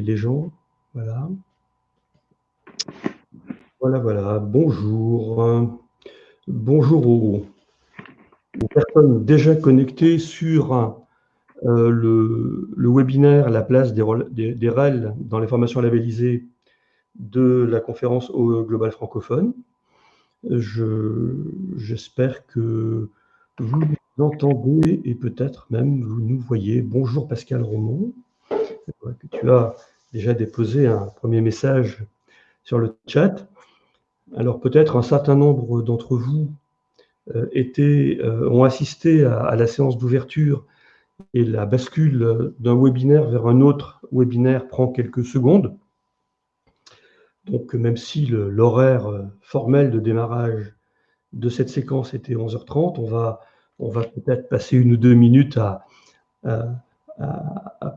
les gens. Voilà. Voilà, voilà. Bonjour. Bonjour aux, personnes déjà connectées sur euh, le, webinaire La place des, REL dans les formations labellisées de la conférence au Global francophone. J'espère que vous nous entendez et peut-être même vous nous voyez. Bonjour Pascal Romont. Tu as déjà déposé un premier message sur le chat. Alors peut-être un certain nombre d'entre vous euh, euh, ont assisté à, la séance d'ouverture et la bascule d'un webinaire vers un autre webinaire prend quelques secondes. Donc même si l'horaire euh, formel de démarrage de cette séquence était 11h30, on va, peut-être passer une ou deux minutes à,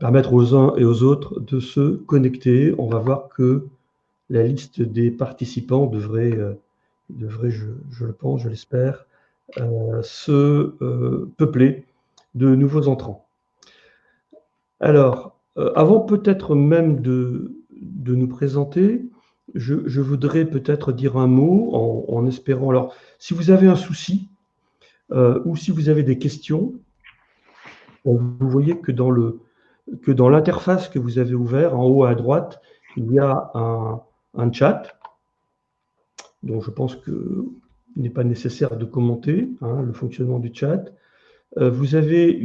permettre aux uns et aux autres de se connecter. On va voir que la liste des participants devrait, euh, devrait je, le pense, je l'espère, euh, se euh, peupler de nouveaux entrants. Alors, avant peut-être même de, de, nous présenter, je, voudrais peut-être dire un mot en, espérant. Alors, si vous avez un souci ou si vous avez des questions, vous voyez que dans le l'interface que vous avez ouvert, en haut à droite, il y a un, chat. Donc je pense qu'il n'est pas nécessaire de commenter hein, le fonctionnement du chat. Euh, vous avez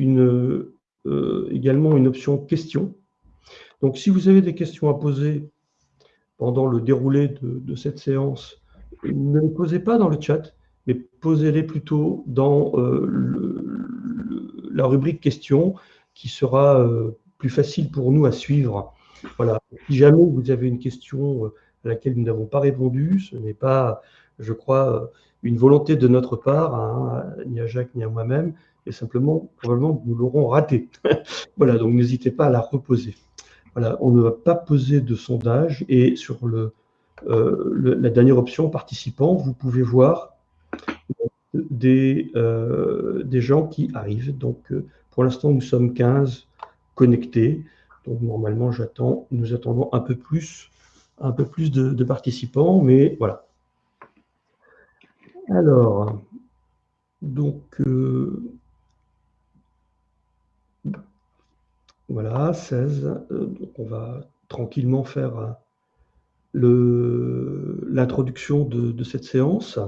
euh, également une option questions. Donc si vous avez des questions à poser pendant le déroulé de, cette séance, ne les posez pas dans le chat, mais posez-les plutôt dans euh, la rubrique questions qui sera plus facile pour nous à suivre. Voilà. Si jamais vous avez une question à laquelle nous n'avons pas répondu. Ce n'est pas, je crois, une volonté de notre part, hein, ni à Jacques ni à moi-même, et simplement, probablement, nous l'aurons raté. voilà, donc n'hésitez pas à la reposer. Voilà, on ne va pas poser de sondage, et sur le, euh, la dernière option, participants, vous pouvez voir des, euh, des gens qui arrivent. Donc, euh, pour l'instant, nous sommes 15 connectés. Donc, normalement, j'attends, nous attendons un peu plus un peu plus de, participants, mais voilà. Alors, donc, euh, voilà, 16. Euh, donc on va tranquillement faire l'introduction de, cette séance.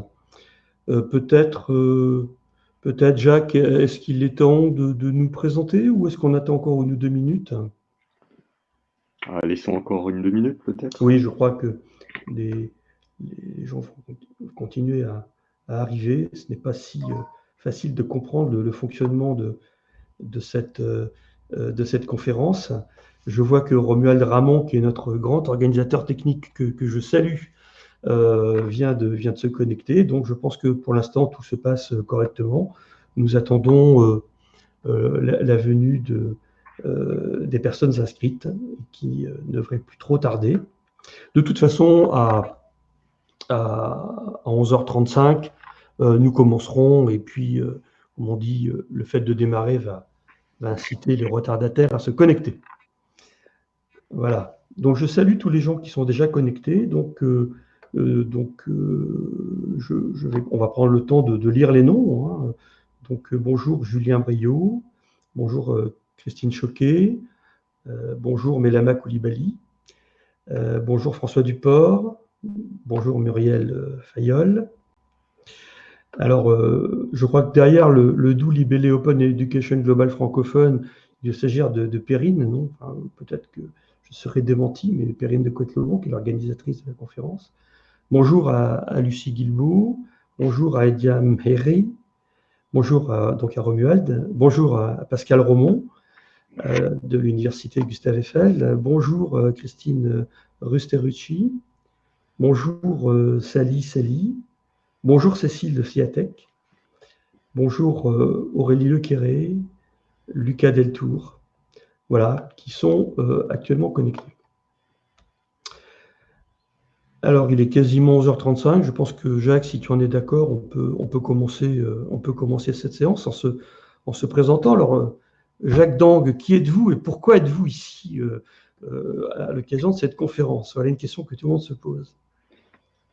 Peut-être, peut-être Jacques, est-ce qu'il est temps de, de nous présenter ou est-ce qu'on attend encore une ou deux minutes? Ah, laissons encore une deux minutes peut-être. Oui, je crois que les, gens vont continuer à, arriver. Ce n'est pas si euh, facile de comprendre le, fonctionnement de, de, cette, euh, de cette conférence. Je vois que Romuald Ramon, qui est notre grand organisateur technique que, je salue, euh, vient, de, vient de se connecter. Donc je pense que pour l'instant, tout se passe correctement. Nous attendons la, venue de, euh, des personnes inscrites qui euh, ne devraient plus trop tarder. De toute façon, à, à, 11h35, euh, nous commencerons et puis, comme on dit, le fait de démarrer va, inciter les retardataires à se connecter. Voilà. Donc, je salue tous les gens qui sont déjà connectés. Donc, donc je, vais, on va prendre le temps de, lire les noms. Hein. Donc, bonjour Julien Briot, bonjour Christine Choquet, euh, bonjour Mélama Koulibaly, euh, bonjour François Duport, bonjour Muriel euh, Fayol. Alors, je crois que derrière le, doux libellé Open Education Global francophone, il s'agit de, de Perrine, non? Peut-être que je serai démenti, mais Perrine de côte qui est l'organisatrice de la conférence. Bonjour à, Lucie Guilbault, bonjour à Edia Mheri, bonjour à, donc à Romuald, bonjour à Pascal Romont, euh, de l'Université Gustave Eiffel. Bonjour euh, Christine Rusterucci. Bonjour euh, Sally Sally. Bonjour Cécile de Fiatec. Bonjour Aurélie Lequéré, Lucas Deltour. Voilà, qui sont actuellement connectés. Alors, il est quasiment 11h35. Je pense que Jacques, si tu en es d'accord, on peut, peut commencer, cette séance en se, en se présentant. Alors, Jacques Dang, qui êtes-vous et pourquoi êtes-vous ici euh, à l'occasion de cette conférence? Voilà une question que tout le monde se pose.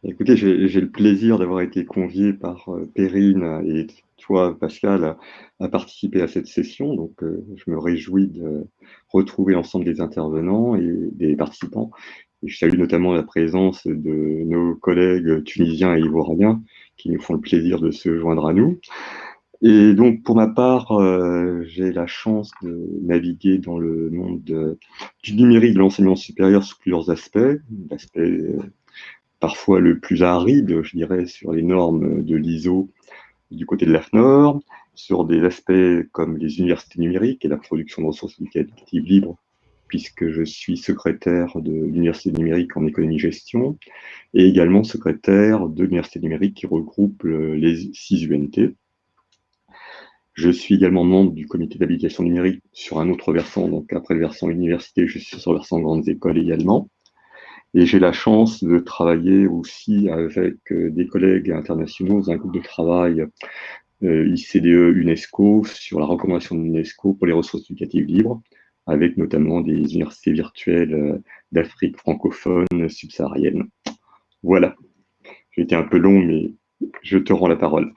Écoutez, j'ai le plaisir d'avoir été convié par Perrine et toi, Pascal, à, participer à cette session. Donc, je me réjouis de retrouver l'ensemble des intervenants et des participants. Je salue notamment la présence de nos collègues tunisiens et ivoiriens qui nous font le plaisir de se joindre à nous. Et donc, pour ma part, euh, j'ai la chance de naviguer dans le monde du numérique de l'enseignement supérieur sous plusieurs aspects. L'aspect euh, parfois le plus aride, je dirais, sur les normes de l'ISO du côté de l'AFNOR, sur des aspects comme les universités numériques et la production de ressources éducatives libres puisque je suis secrétaire de l'Université numérique en économie-gestion, et également secrétaire de l'Université numérique qui regroupe les six UNT. Je suis également membre du comité d'habilitation numérique sur un autre versant, donc après le versant université, je suis sur le versant grandes écoles également. Et j'ai la chance de travailler aussi avec euh, des collègues internationaux, un groupe de travail euh, ICDE UNESCO sur la recommandation de l'UNESCO pour les ressources éducatives libres, avec notamment des universités virtuelles euh, d'Afrique francophone subsaharienne. Voilà. J'ai été un peu long, mais je te rends la parole.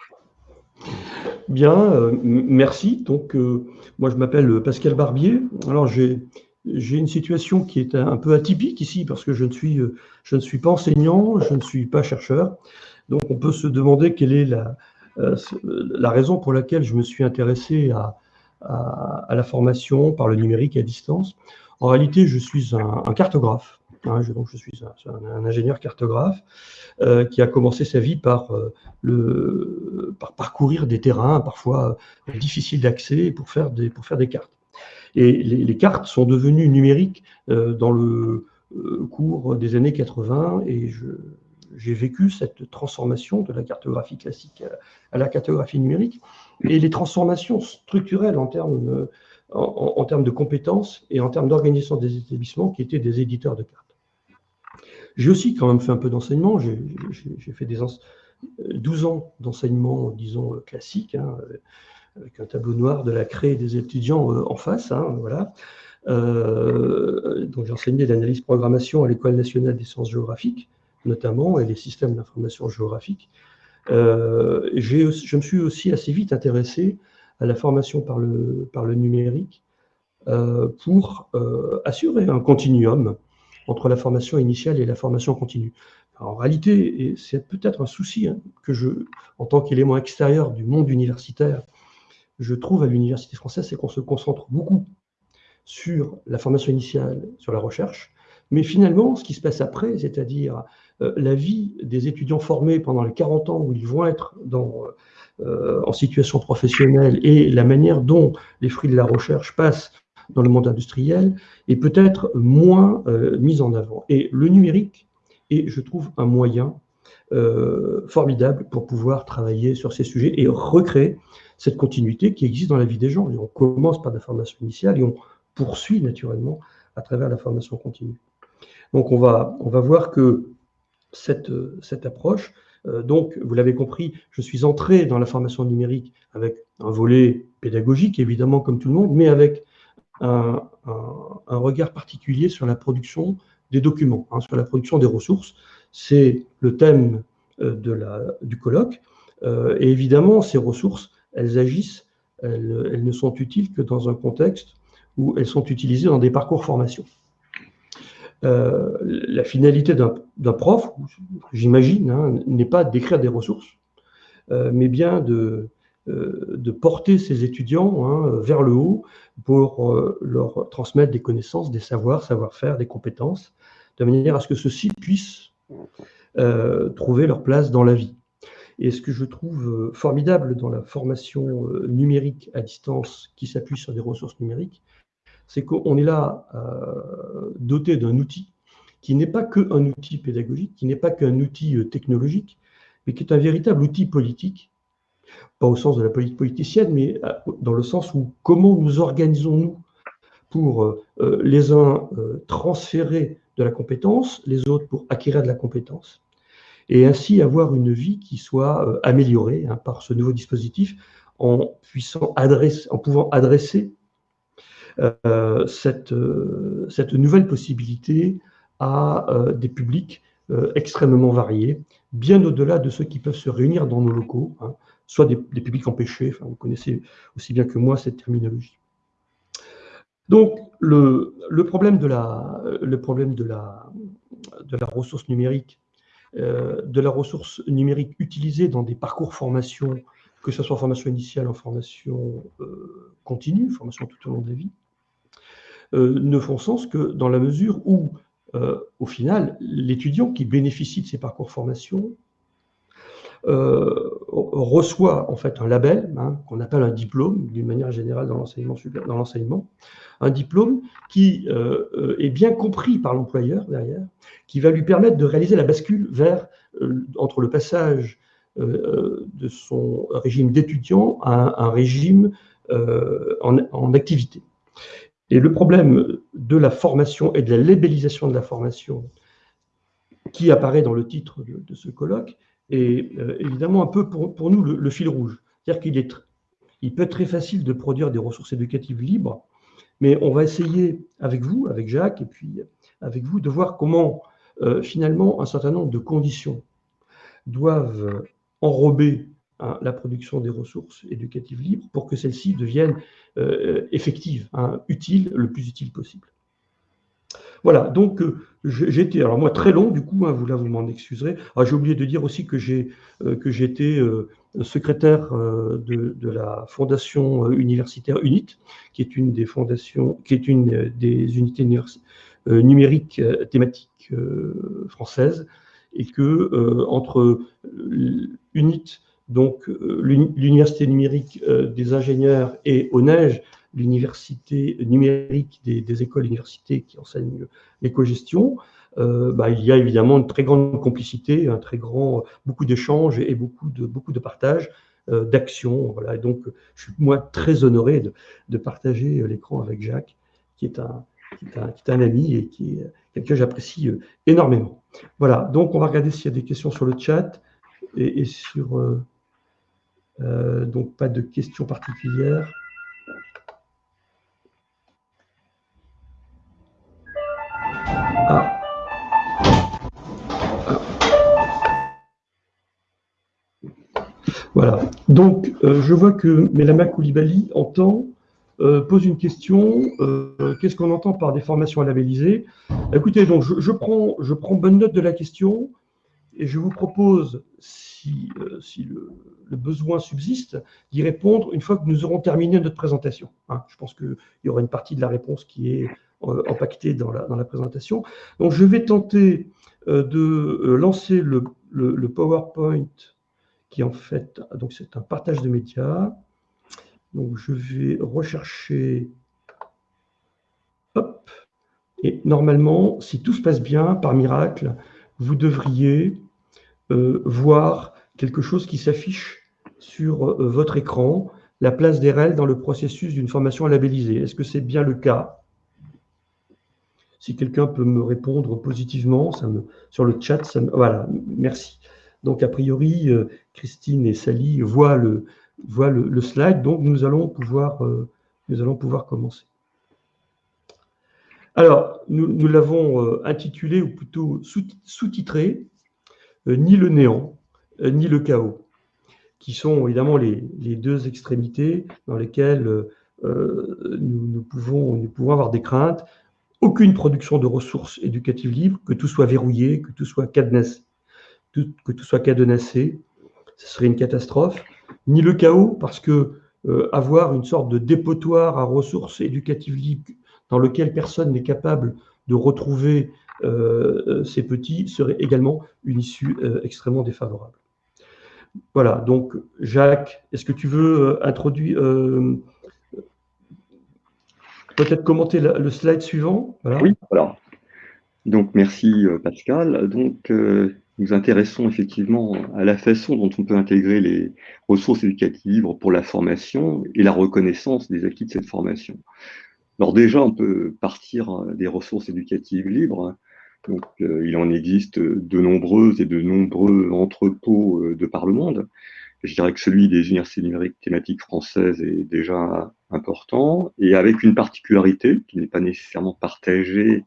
Bien, euh, merci. Donc, euh, moi, je m'appelle Pascal Barbier. Alors, j'ai une situation qui est un peu atypique ici parce que je ne suis, je ne suis pas enseignant, je ne suis pas chercheur. Donc, on peut se demander quelle est la, la raison pour laquelle je me suis intéressé à, à, la formation par le numérique à distance. En réalité, je suis un, cartographe. Hein, je, donc je suis un, ingénieur cartographe euh, qui a commencé sa vie par, euh, parcourir des terrains parfois difficiles d'accès pour, faire des, cartes. Et les, cartes sont devenues numériques euh, dans le cours des années 80 et j'ai vécu cette transformation de la cartographie classique à la cartographie numérique et les transformations structurelles en termes de, en, termes de compétences et en termes d'organisation des établissements qui étaient des éditeurs de cartes. J'ai aussi quand même fait un peu d'enseignement. J'ai fait des 12 ans d'enseignement, disons, classique, hein, avec un tableau noir de la craie des étudiants euh, en face. Hein, voilà. Euh, j'ai enseigné l'analyse programmation à l'École nationale des sciences géographiques, notamment, et les systèmes d'information géographique. Euh, je me suis aussi assez vite intéressé à la formation par le, numérique euh, pour euh, assurer un continuum entre la formation initiale et la formation continue. en réalité, c'est peut-être un souci hein, que je, en tant qu'élément extérieur du monde universitaire, je trouve à l'université française, c'est qu'on se concentre beaucoup sur la formation initiale, sur la recherche, mais finalement, ce qui se passe après, c'est-à-dire la vie des étudiants formés pendant les 40 ans où ils vont être euh, en situation professionnelle et la manière dont les fruits de la recherche passent dans le monde industriel est peut-être moins euh, mise en avant. Et le numérique est, je trouve, un moyen formidable pour pouvoir travailler sur ces sujets et recréer cette continuité qui existe dans la vie des gens. on commence par la formation initiale et on poursuit naturellement à travers la formation continue. Donc on va, on va voir que cette, cette approche. Euh, donc, vous l'avez compris, je suis entré dans la formation numérique avec un volet pédagogique, évidemment, comme tout le monde, mais avec un, regard particulier sur la production des documents, hein, sur la production des ressources. C'est le thème euh, du colloque. Euh, et évidemment, ces ressources, elles agissent, elles, elles, ne sont utiles que dans un contexte où elles sont utilisées dans des parcours formation. Euh, la finalité d'un prof, j'imagine, hein, n'est pas d'écrire des ressources, euh, mais bien de, euh, de, porter ses étudiants hein, vers le haut pour leur transmettre des connaissances, des savoirs, savoir-faire, des compétences, de manière à ce que ceux-ci puissent trouver leur place dans la vie. Et ce que je trouve formidable dans la formation numérique à distance qui s'appuie sur des ressources numériques, c'est qu'on est là euh, doté d'un outil qui n'est pas qu'un outil pédagogique, qui n'est pas qu'un outil euh, technologique, mais qui est un véritable outil politique, pas au sens de la politique politicienne, mais euh, dans le sens où comment nous organisons-nous pour les uns transférer de la compétence, les autres pour acquérir de la compétence, et ainsi avoir une vie qui soit améliorée hein, par ce nouveau dispositif en, pouvant adresser cette, cette nouvelle possibilité à des publics extrêmement variés, bien au-delà de ceux qui peuvent se réunir dans nos locaux, hein, soit des, publics empêchés, enfin, vous connaissez aussi bien que moi cette terminologie. Donc, le, problème, de la, ressource numérique, euh, de la ressource numérique utilisée dans des parcours formation, que ce soit formation initiale, en formation euh, continue, formation tout au long de la vie, euh, ne font sens que dans la mesure où, au final, l'étudiant qui bénéficie de ces parcours formation euh, reçoit en fait un label hein, qu'on appelle un diplôme d'une manière générale dans l'enseignement un diplôme qui euh, euh, est bien compris par l'employeur derrière, qui va lui permettre de réaliser la bascule entre le passage de son régime d'étudiant à un, régime en, activité. Et le problème de la formation et de la labellisation de la formation qui apparaît dans le titre de ce colloque et euh, évidemment un peu pour, nous le, fil rouge. C'est-à-dire qu'il est, il peut être très facile de produire des ressources éducatives libres, mais on va essayer avec vous, avec Jacques, et puis avec vous, de voir comment euh, finalement un certain nombre de conditions doivent enrober hein, la production des ressources éducatives libres pour que celles-ci deviennent euh, effectives, hein, utiles, le plus utile possible. Voilà, donc euh, été, alors moi très long du coup, hein, vous là vous m'en excuserez. Ah, j'ai oublié de dire aussi que j'ai euh, que j'étais euh, secrétaire de, la fondation universitaire UNIT, qui est une des qui est une des unités numériques thématiques françaises, et que entre UNIT, donc l'université numérique des ingénieurs et ONEJ, l'université numérique des, écoles universités qui enseignent l'éco-gestion, euh, bah, il y a évidemment une très grande complicité, un très grand, beaucoup d'échanges et beaucoup de, beaucoup de partage euh, d'actions. Voilà. Et donc, je suis moi très honoré de, partager l'écran avec Jacques, qui est, un, qui est, un, ami et qui est quelqu'un que j'apprécie euh, énormément. Voilà, donc on va regarder s'il y a des questions sur le chat et sur... donc, pas de questions particulières. Voilà. Donc, euh, je vois que Mélama Koulibaly entend, euh, pose une question. Euh, qu'est-ce qu'on entend par des formations à labelliser Écoutez, donc, je, prends, je prends bonne note de la question et je vous propose, si, si le, besoin subsiste, d'y répondre une fois que nous aurons terminé notre présentation. Hein. je pense qu'il y aura une partie de la réponse qui est empaquetée dans la, présentation. Donc, je vais tenter de lancer le, le PowerPoint qui en fait, donc c'est un partage de médias. Donc je vais rechercher, hop, et normalement, si tout se passe bien, par miracle, vous devriez euh, voir quelque chose qui s'affiche sur euh, votre écran, la place des REL dans le processus d'une formation labellisée. Est-ce que c'est bien le cas? Si quelqu'un peut me répondre positivement, ça me, sur le chat, ça me, voilà, merci. Donc, a priori, euh, Christine et Sally voient le, le, slide, donc nous allons pouvoir, euh, nous allons pouvoir commencer. Alors, nous, l'avons euh, intitulé, ou plutôt sous-titré, Ni le néant, ni le chaos, qui sont évidemment les, deux extrémités dans lesquelles nous, pouvons, nous pouvons avoir des craintes. Aucune production de ressources éducatives libres, que tout soit verrouillé, que tout soit cadenassé ce serait une catastrophe, ni le chaos, parce que euh, avoir une sorte de dépotoir à ressources éducatives libres dans lequel personne n'est capable de retrouver euh, ses petits serait également une issue euh, extrêmement défavorable. Voilà, donc Jacques, est-ce que tu veux introduire, peut-être commenter le slide suivant? Oui, voilà. Donc merci Pascal. Donc nous intéressons effectivement à la façon dont on peut intégrer les ressources éducatives libres pour la formation et la reconnaissance des acquis de cette formation. Alors déjà, on peut partir des ressources éducatives libres. Donc, euh, il en existe de nombreuses et de nombreux entrepôts euh, de par le monde. je dirais que celui des universités numériques thématiques françaises est déjà important, et avec une particularité qui n'est pas nécessairement partagée,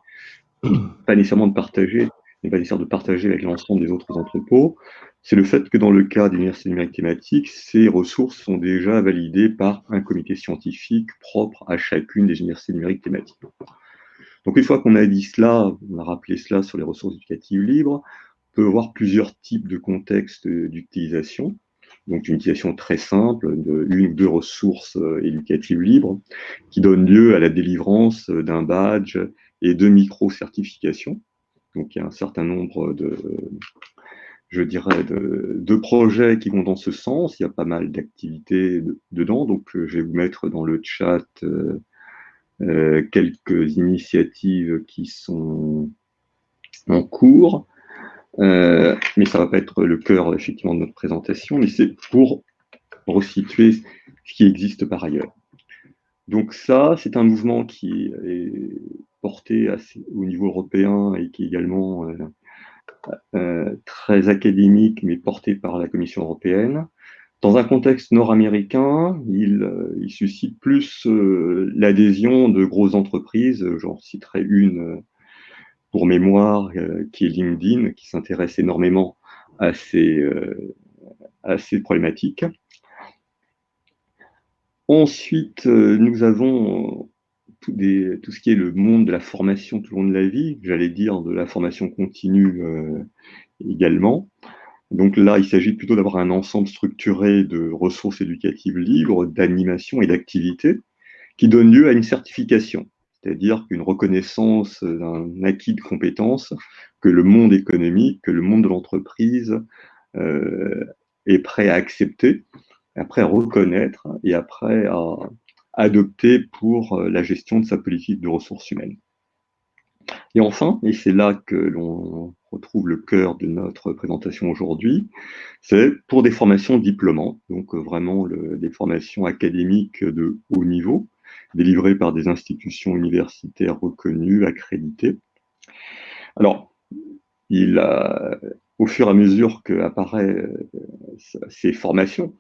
pas nécessairement de partager, pas nécessaire de partager avec l'ensemble des autres entrepôts, c'est le fait que dans le cas des universités numériques thématiques, ces ressources sont déjà validées par un comité scientifique propre à chacune des universités numériques thématiques. Donc une fois qu'on a dit cela, on a rappelé cela sur les ressources éducatives libres, on peut voir plusieurs types de contextes d'utilisation donc une utilisation très simple de une ou deux ressources euh, éducatives libres qui donnent lieu à la délivrance d'un badge et de micro-certifications. Donc il y a un certain nombre de, je dirais, de, projets qui vont dans ce sens. Il y a pas mal d'activités dedans. Donc je vais vous mettre dans le chat euh, euh, quelques initiatives qui sont en cours. Euh, mais ça ne va pas être le cœur effectivement de notre présentation, mais c'est pour resituer ce qui existe par ailleurs. Donc ça, c'est un mouvement qui est porté au niveau européen et qui est également euh, euh, très académique, mais porté par la Commission européenne. Dans un contexte nord-américain, il, il, suscite plus l'adhésion de grosses entreprises. J'en citerai une pour mémoire, euh, qui est LinkedIn, qui s'intéresse énormément à ces, euh, à ces problématiques. Ensuite, euh, nous avons tout, ce qui est le monde de la formation tout au long de la vie, j'allais dire de la formation continue également. Donc là, il s'agit plutôt d'avoir un ensemble structuré de ressources éducatives libres, d'animation et d'activités qui donnent lieu à une certification c'est-à-dire qu'une reconnaissance d'un acquis de compétences que le monde économique, que le monde de l'entreprise euh, est prêt à accepter, après à reconnaître et après à adopter pour la gestion de sa politique de ressources humaines. Et enfin, et c'est là que l'on retrouve le cœur de notre présentation aujourd'hui, c'est pour des formations diplômantes, donc vraiment des formations académiques de haut niveau, délivrés par des institutions universitaires reconnues, accréditées. Alors, au fur et à mesure qu'apparaissent euh, ces formations,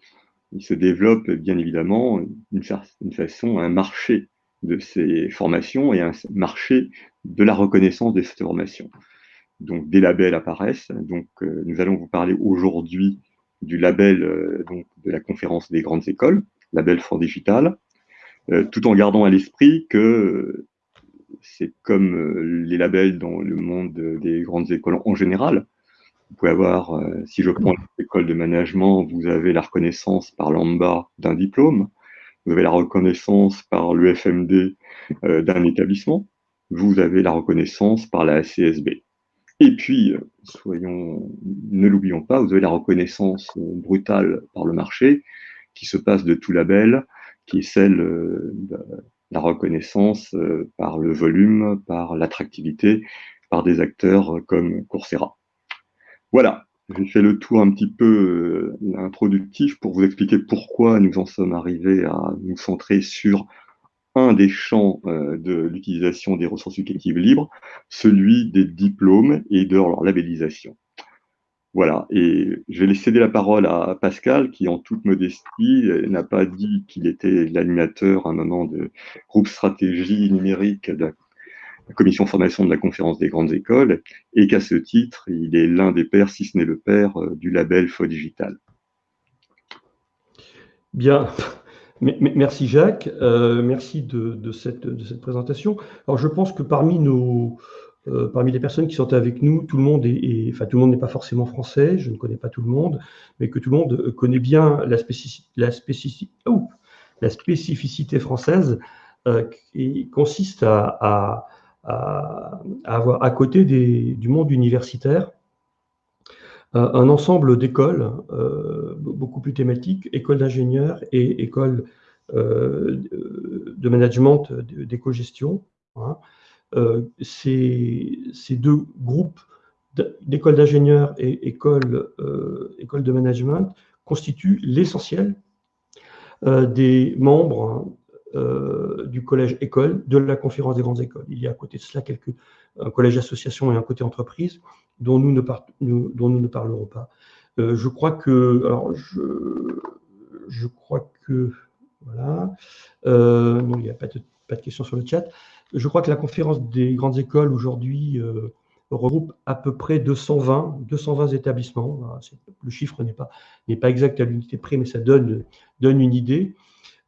il se développe bien évidemment une, une façon, un marché de ces formations et un marché de la reconnaissance de ces formations. Donc des labels apparaissent. Donc euh, nous allons vous parler aujourd'hui du label euh, donc, de la conférence des grandes écoles, label for Digital, euh, tout en gardant à l'esprit que c'est comme les labels dans le monde des grandes écoles en général. Vous pouvez avoir, si je prends l'école de management, vous avez la reconnaissance par l'AMBA d'un diplôme, vous avez la reconnaissance par l'UFMD d'un établissement, vous avez la reconnaissance par la CSB. Et puis, soyons, ne l'oublions pas, vous avez la reconnaissance brutale par le marché qui se passe de tout label qui est celle euh, de la reconnaissance euh, par le volume, par l'attractivité, par des acteurs euh, comme Coursera. Voilà, j'ai fait le tour un petit peu introductif pour vous expliquer pourquoi nous en sommes arrivés à nous centrer sur un des champs de l'utilisation des ressources éducatives libres, celui des diplômes et de leur labellisation. Voilà, et je vais céder la parole à Pascal, qui en toute modestie n'a pas dit qu'il était l'animateur à un moment de groupe stratégie numérique la commission formation de la conférence des grandes écoles, et qu'à ce titre, il est l'un des pères, si ce n'est le père, euh, du label Faux Digital. Bien, merci Jacques, euh, merci de, cette, de cette présentation. Alors je pense que parmi nos, euh, parmi les personnes qui sont avec nous, tout le monde est, enfin tout le monde n'est pas forcément français, je ne connais pas tout le monde, mais que tout le monde connaît bien la spécificité française euh, qui consiste à, avoir à côté du monde universitaire un ensemble d'écoles beaucoup plus thématiques, écoles d'ingénieurs et écoles de management d'éco-gestion. Hein, euh, ces, deux groupes d'écoles d'ingénieurs et écoles, euh, de management constituent l'essentiel euh, des membres du collège école de la conférence des grandes écoles. Il y a à côté de cela quelques, un collège association et un côté entreprise dont nous ne, parlerons pas. je crois que, alors je, je crois que, voilà, non, il n'y a pas de, pas questions sur le chat. Je crois que la conférence des grandes écoles aujourd'hui regroupe à peu près 220, 220 établissements. Le chiffre n'est pas, pas exact à l'unité près, mais ça donne, donne une idée.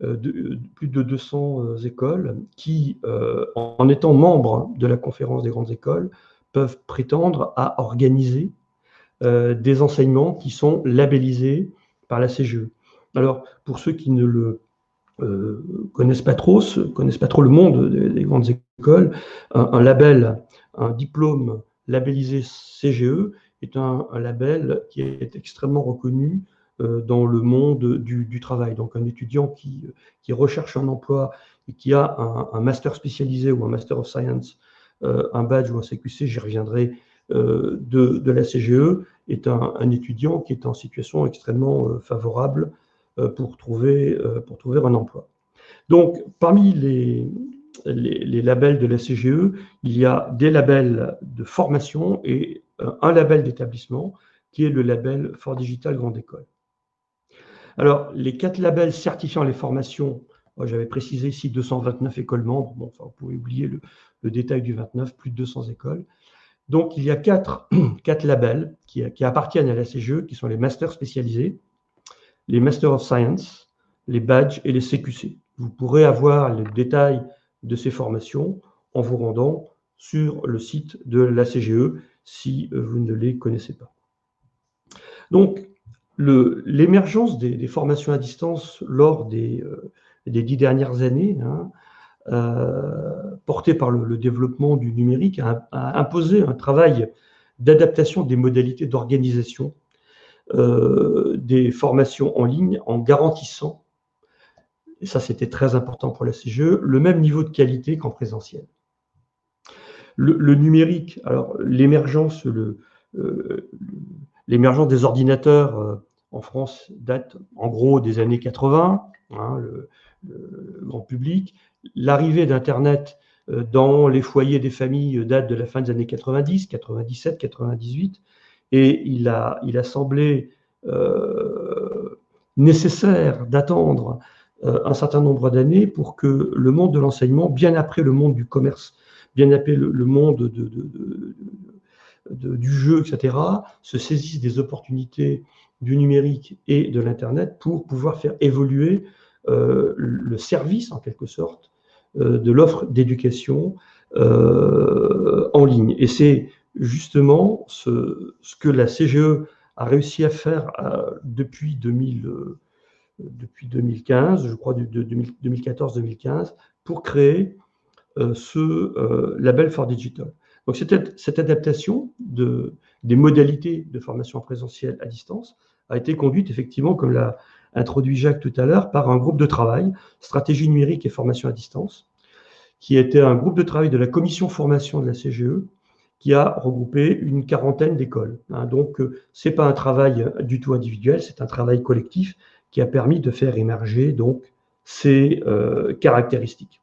Euh, de, plus de 200 euh, écoles qui, euh, en étant membres de la conférence des grandes écoles, peuvent prétendre à organiser des enseignements qui sont labellisés par la CGE. Alors, pour ceux qui ne le connaissent pas trop, connaissent pas trop le monde des, grandes écoles, un, label, un diplôme labellisé CGE est un, label qui est extrêmement reconnu euh, dans le monde du, travail. Donc un étudiant qui, recherche un emploi et qui a un, master spécialisé ou un master of science, euh, un badge ou un CQC, j'y reviendrai, euh, de, la CGE, est un, étudiant qui est en situation extrêmement favorable pour, trouver, un emploi. Donc parmi les, les, labels de la CGE, il y a des labels de formation et euh, un label d'établissement qui est le label Fort Digital Grande École. Alors, les quatre labels certifiant les formations, j'avais précisé ici 229 écoles membres, bon, vous pouvez oublier le, détail du 29, plus de 200 écoles. Donc, il y a quatre, labels qui, appartiennent à la CGE, qui sont les masters spécialisés, les Masters of Science, les badges et les CQC. Vous pourrez avoir le détail de ces formations en vous rendant sur le site de la CGE si euh, vous ne les connaissez pas. Donc, l'émergence des, formations à distance lors des, euh, dix dernières années, hein, euh, portée par le, développement du numérique, a, imposé un travail d'adaptation des modalités d'organisation des formations en ligne en garantissant et ça c'était très important pour la CGE, le même niveau de qualité qu'en présentiel. Le, numérique, alors l'émergence euh, des ordinateurs euh, en France date en gros des années 80, hein, le, grand public. L'arrivée d'Internet euh, dans les foyers des familles date de la fin des années 90, 97, 98, et il a, semblé nécessaire d'attendre euh, un certain nombre d'années pour que le monde de l'enseignement, bien après le monde du commerce, bien après le, monde du jeu, etc., se saisisse des opportunités du numérique et de l'Internet pour pouvoir faire évoluer euh, le service, en quelque sorte, euh, de l'offre d'éducation en ligne. Et c'est justement ce, que la CGE a réussi à faire depuis 2000 depuis 2015, je crois de, 2014-2015, pour créer euh, ce euh, label for Digital. Donc cette, cette adaptation de, des modalités de formation présentielle à distance a été conduite effectivement, comme l'a introduit Jacques tout à l'heure, par un groupe de travail, stratégie numérique et formation à distance, qui était un groupe de travail de la commission formation de la CGE, qui a regroupé une quarantaine d'écoles. Hein. donc, euh, ce n'est pas un travail du tout individuel, c'est un travail collectif qui a permis de faire émerger donc ces euh, caractéristiques.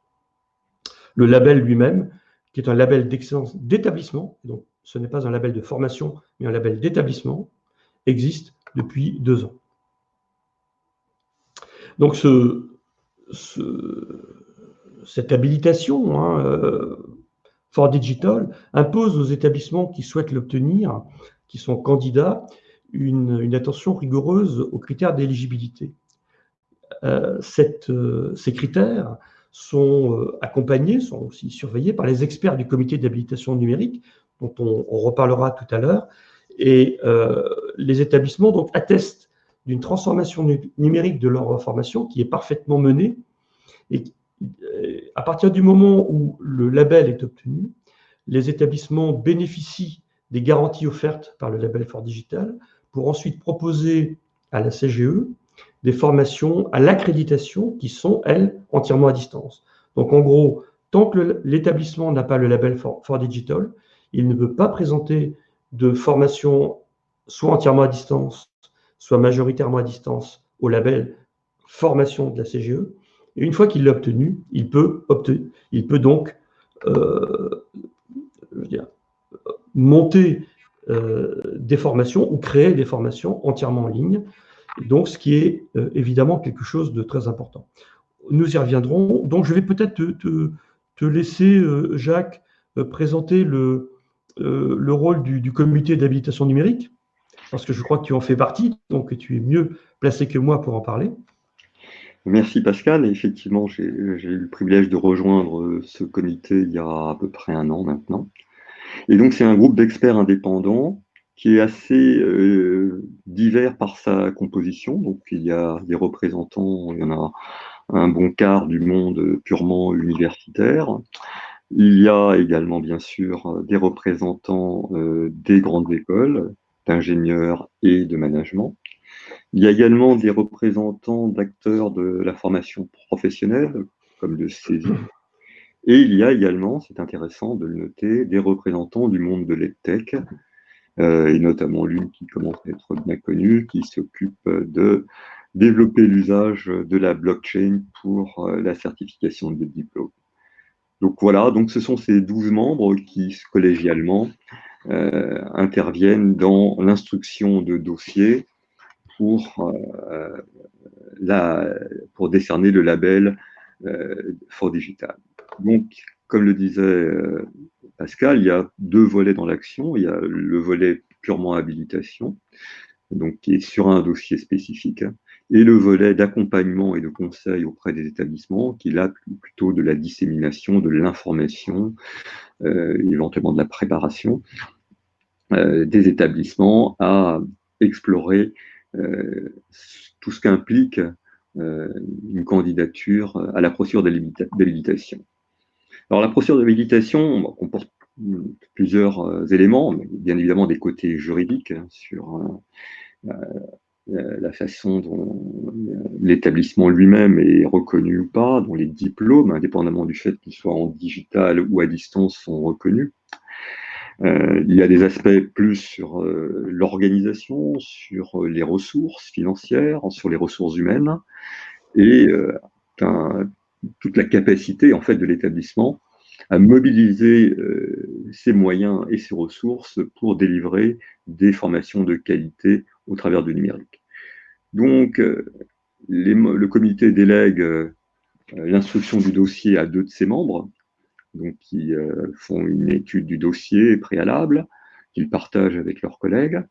Le label lui-même, qui est un label d'excellence d'établissement, donc ce n'est pas un label de formation, mais un label d'établissement, existe depuis deux ans. Donc ce, cette habilitation, hein, euh, For Digital, impose aux établissements qui souhaitent l'obtenir, qui sont candidats, une, attention rigoureuse aux critères d'éligibilité. Euh, euh, ces critères sont accompagnés, sont aussi surveillés par les experts du comité d'habilitation numérique, dont on, reparlera tout à l'heure. Et les établissements donc, attestent d'une transformation numérique de leur formation qui est parfaitement menée. Et à partir du moment où le label est obtenu, les établissements bénéficient des garanties offertes par le label Fort Digital, pour ensuite proposer à la CGE des formations à l'accréditation qui sont, elles, entièrement à distance. Donc, en gros, tant que l'établissement n'a pas le label for, Digital, il ne peut pas présenter de formation soit entièrement à distance, soit majoritairement à distance au label formation de la CGE. Et une fois qu'il l'a obtenu, il peut, donc euh, monter des formations ou créer des formations entièrement en ligne. Donc, ce qui est évidemment quelque chose de très important. Nous y reviendrons. Donc, je vais peut-être te, laisser, Jacques, présenter le, le rôle du, du comité d'habilitation numérique, parce que je crois que tu en fais partie, donc tu es mieux placé que moi pour en parler. Merci Pascal. effectivement, j'ai eu le privilège de rejoindre euh, ce comité il y a à peu près un an maintenant. Et donc, c'est un groupe d'experts indépendants qui est assez euh, divers par sa composition. Donc, il y a des représentants, il y en a un bon quart du monde purement universitaire. Il y a également, bien sûr, des représentants euh, des grandes écoles, d'ingénieurs et de management. Il y a également des représentants d'acteurs de la formation professionnelle, comme le CESI. Et il y a également, c'est intéressant de le noter, des représentants du monde de l'EdTech, euh, et notamment l'une qui commence à être bien connue, qui s'occupe de développer l'usage de la blockchain pour euh, la certification de diplômes. Donc voilà, donc ce sont ces 12 membres qui, collégialement, euh, interviennent dans l'instruction de dossiers pour, euh, pour décerner le label euh, Fort Digital. Donc, comme le disait euh, Pascal, il y a deux volets dans l'action. Il y a le volet purement habilitation, donc qui est sur un dossier spécifique, et le volet d'accompagnement et de conseil auprès des établissements, qui est là plutôt de la dissémination, de l'information, euh, éventuellement de la préparation euh, des établissements à explorer euh, tout ce qu'implique une candidature à la procédure d'habilitation. Alors la procédure d'habilitation comporte plusieurs éléments, bien évidemment des côtés juridiques hein, sur la façon dont l'établissement lui-même est reconnu ou pas, dont les diplômes, indépendamment du fait qu'ils soient en digital ou à distance, sont reconnus. Euh, il y a des aspects plus sur euh, l'organisation, sur euh, les ressources financières, sur les ressources humaines et toute la capacité en fait de l'établissement à mobiliser ses moyens et ses ressources pour délivrer des formations de qualité au travers du numérique. Donc, le comité délègue l'instruction du dossier à deux de ses membres, donc qui euh, font une étude du dossier préalable, qu'ils partagent avec leurs collègues.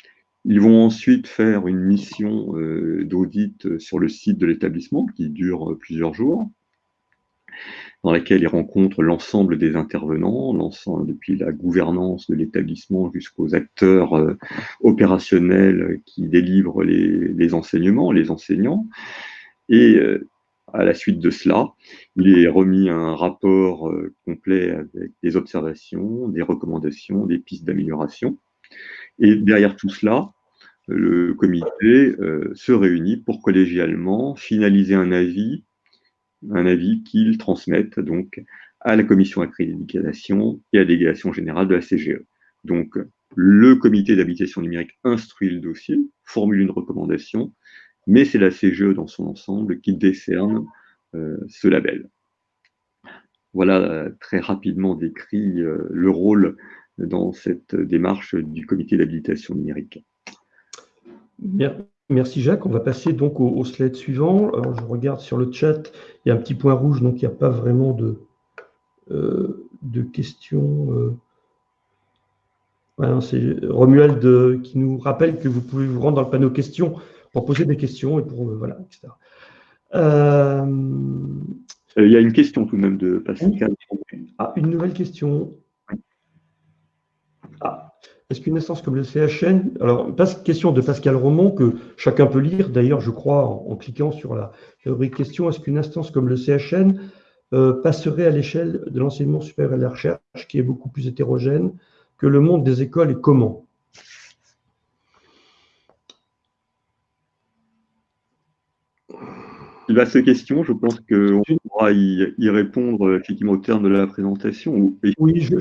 Ils vont ensuite faire une mission euh, d'audit sur le site de l'établissement qui dure plusieurs jours, dans laquelle ils rencontrent l'ensemble des intervenants, l'ensemble depuis la gouvernance de l'établissement jusqu'aux acteurs euh, opérationnels qui délivrent les, enseignements, les enseignants. Et à la suite de cela, il est remis un rapport euh, complet avec des observations, des recommandations, des pistes d'amélioration. Et derrière tout cela, le comité euh, se réunit pour collégialement finaliser un avis, un avis qu'il transmette donc à la commission accréditation et à la délégation générale de la CGE. Donc, le comité d'habitation numérique instruit le dossier, formule une recommandation, mais c'est la CGE dans son ensemble qui décerne euh, ce label. Voilà euh, très rapidement décrit euh, le rôle dans cette démarche du comité d'habilitation numérique. Merci Jacques. On va passer donc au, slide suivant. Alors, je regarde sur le chat, il y a un petit point rouge, donc il n'y a pas vraiment de, de questions. C'est Romuald qui nous rappelle que vous pouvez vous rendre dans le panneau questions pour poser des questions et pour euh, voilà, etc. Euh, il y a une question tout de même de Pascal. Ah, une nouvelle question. Ah, est-ce qu'une instance comme le CHN, alors question de Pascal Romont que chacun peut lire, d'ailleurs je crois en, cliquant sur la rubrique question, est-ce qu'une instance comme le CHN euh, passerait à l'échelle de l'enseignement supérieur et de la recherche qui est beaucoup plus hétérogène que le monde des écoles et comment? Il va ces questions, je pense qu'on pourra y, répondre effectivement au terme de la présentation. Oui, je,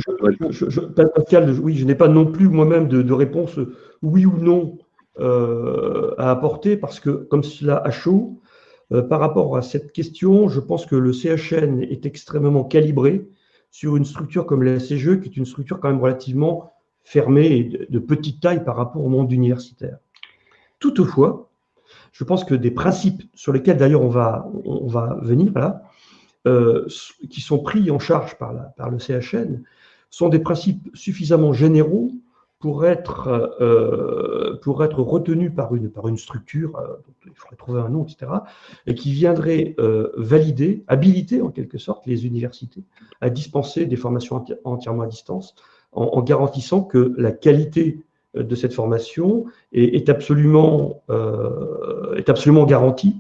Pascal, oui, je n'ai pas non plus moi-même de, réponse oui ou non euh, à apporter parce que comme cela a chaud, euh, par rapport à cette question, je pense que le CHN est extrêmement calibré sur une structure comme la CGE, qui est une structure quand même relativement fermé et de petite taille par rapport au monde universitaire. Toutefois, je pense que des principes sur lesquels d'ailleurs on va, on va venir là, euh, qui sont pris en charge par, par le CHN, sont des principes suffisamment généraux pour être, euh, pour être retenus par une, par une structure, euh, il faudrait trouver un nom, etc., et qui viendrait valider, habiliter en quelque sorte les universités à dispenser des formations entièrement à distance, en, garantissant que la qualité de cette formation est, absolument, est absolument garantie.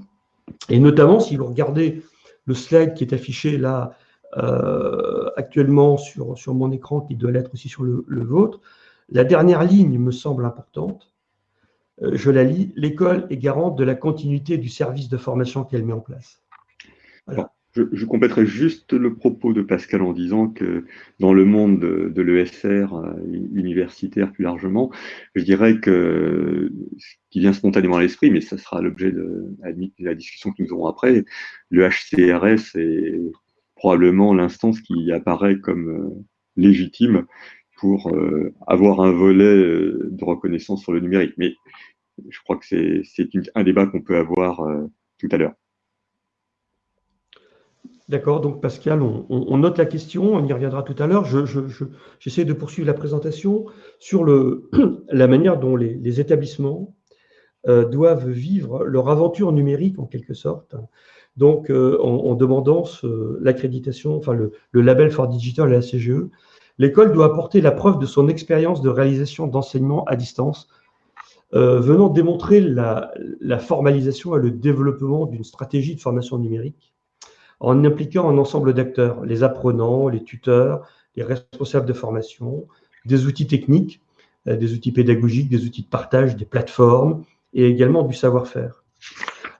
Et notamment, si vous regardez le slide qui est affiché là euh, actuellement sur, sur mon écran, qui doit l'être aussi sur le, vôtre, la dernière ligne me semble importante. Euh, je la lis. L'école est garante de la continuité du service de formation qu'elle met en place. Je, je, compléterai juste le propos de Pascal en disant que dans le monde de, de l'ESR euh, universitaire plus largement, je dirais que ce qui vient spontanément à l'esprit, mais ça sera l'objet de, la discussion que nous aurons après, le HCRS est probablement l'instance qui apparaît comme euh, légitime pour euh, avoir un volet de reconnaissance sur le numérique. Mais je crois que c'est un débat qu'on peut avoir tout à l'heure. D'accord, donc Pascal, on, note la question, on y reviendra tout à l'heure. J'essaie de poursuivre la présentation sur la manière dont les, établissements euh, doivent vivre leur aventure numérique en quelque sorte. Donc, euh, en, demandant l'accréditation, enfin le, label for Digital à la CGE, l'école doit apporter la preuve de son expérience de réalisation d'enseignement à distance, euh, venant démontrer la formalisation et le développement d'une stratégie de formation numérique en impliquant un ensemble d'acteurs, les apprenants, les tuteurs, les responsables de formation, des outils techniques, euh, des outils pédagogiques, des outils de partage, des plateformes et également du savoir-faire.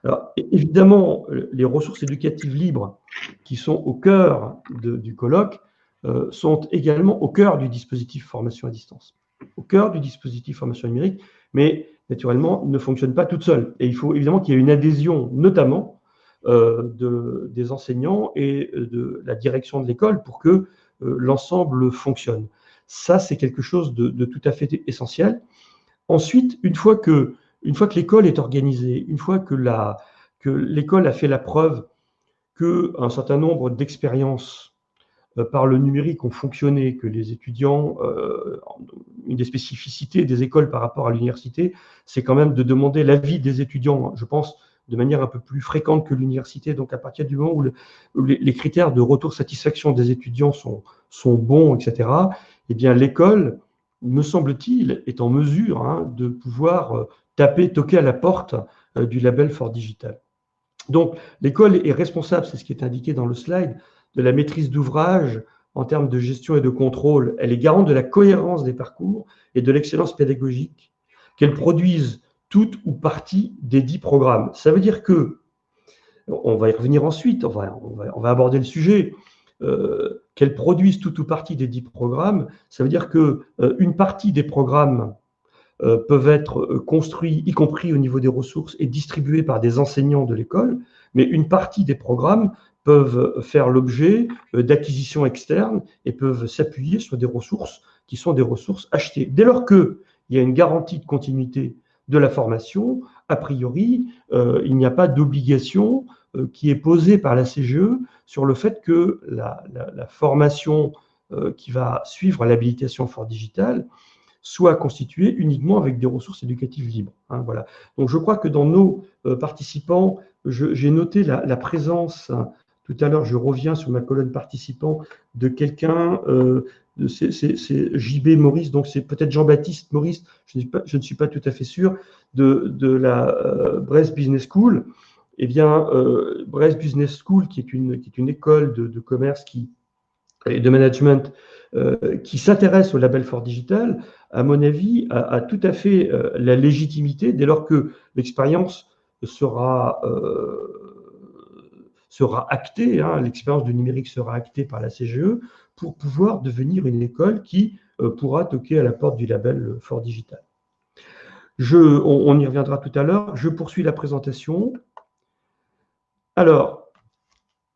Alors, évidemment, les ressources éducatives libres qui sont au cœur du colloque euh, sont également au cœur du dispositif formation à distance, au cœur du dispositif formation numérique, mais naturellement ne fonctionnent pas toutes seules. Et il faut évidemment qu'il y ait une adhésion, notamment de, des enseignants et de la direction de l'école pour que euh, l'ensemble fonctionne. Ça, c'est quelque chose de, tout à fait essentiel. Ensuite, une fois que, l'école est organisée, une fois que l'école a fait la preuve qu'un certain nombre d'expériences euh, par le numérique ont fonctionné, que les étudiants, une des spécificités des écoles par rapport à l'université, c'est quand même de demander l'avis des étudiants. Je pense de manière un peu plus fréquente que l'université. Donc, à partir du moment où, les, critères de retour satisfaction des étudiants sont, bons, etc., eh bien, l'école, me semble-t-il, est en mesure hein, de pouvoir euh, taper, toquer à la porte euh, du label Fort Digital. Donc, l'école est responsable, c'est ce qui est indiqué dans le slide, de la maîtrise d'ouvrage en termes de gestion et de contrôle. Elle est garante de la cohérence des parcours et de l'excellence pédagogique, qu'elle produise toute ou partie des dix programmes. Ça veut dire que, on va y revenir ensuite, on va, on va, aborder le sujet, euh, qu'elles produisent toute ou partie des dix programmes, ça veut dire que euh, une partie des programmes euh, peuvent être construits, y compris au niveau des ressources, et distribués par des enseignants de l'école, mais une partie des programmes peuvent faire l'objet d'acquisitions externes et peuvent s'appuyer sur des ressources qui sont des ressources achetées. Dès lors qu'il y a une garantie de continuité de la formation, a priori, euh, il n'y a pas d'obligation euh, qui est posée par la CGE sur le fait que la, formation euh, qui va suivre l'habilitation fort digital soit constituée uniquement avec des ressources éducatives libres. Hein, voilà. Donc je crois que dans nos participants, j'ai noté la, présence tout à l'heure, je reviens sur ma colonne participant de quelqu'un c'est JB Maurice, donc c'est peut-être Jean-Baptiste Maurice, je, je, ne suis pas tout à fait sûr, de, de la euh, Brest Business School. Eh bien, euh, Brest Business School, qui est une, qui est une école de, de commerce qui, et de management euh, qui s'intéresse au label Fort Digital, à mon avis, a, a tout à fait euh, la légitimité dès lors que l'expérience sera, euh, sera actée, hein, l'expérience du numérique sera actée par la CGE, pour pouvoir devenir une école qui euh, pourra toquer à la porte du label Fort Digital. Je, on, y reviendra tout à l'heure. Je poursuis la présentation. Alors,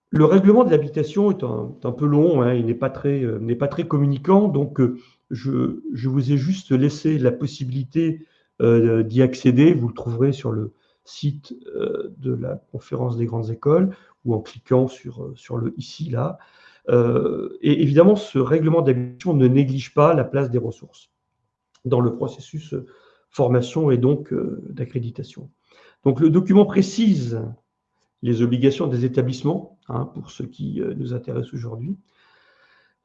le règlement de l'habitation est un, peu long, hein, il n'est pas, euh, pas très communicant, donc euh, je, vous ai juste laissé la possibilité d'y accéder. Vous le trouverez sur le site de la conférence des grandes écoles ou en cliquant sur, sur le ici, là. et évidemment, ce règlement d'habilitation ne néglige pas la place des ressources dans le processus formation et donc d'accréditation. Donc le document précise les obligations des établissements, hein, pour ceux qui nous intéressent aujourd'hui,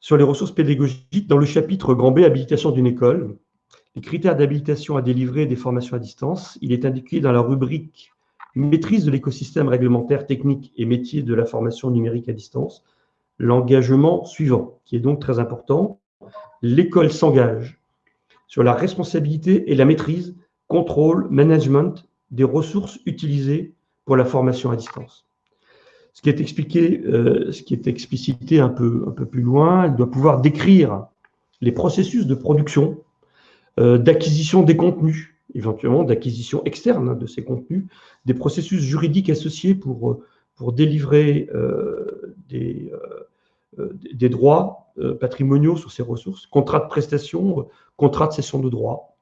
sur les ressources pédagogiques dans le chapitre Grand B, habilitation d'une école. Les critères d'habilitation à délivrer des formations à distance, il est indiqué dans la rubrique maîtrise de l'écosystème réglementaire, technique et métier de la formation numérique à distance, l'engagement suivant, qui est donc très important. L'école s'engage sur la responsabilité et la maîtrise, contrôle, management des ressources utilisées pour la formation à distance. Ce qui est expliqué, euh, ce qui est explicité un peu, un peu plus loin, elle doit pouvoir décrire les processus de production, d'acquisition des contenus, éventuellement d'acquisition externe hein, de ces contenus, des processus juridiques associés pour, pour délivrer euh, des, des droits patrimoniaux sur ces ressources, contrats de prestation, contrats de cession de droits.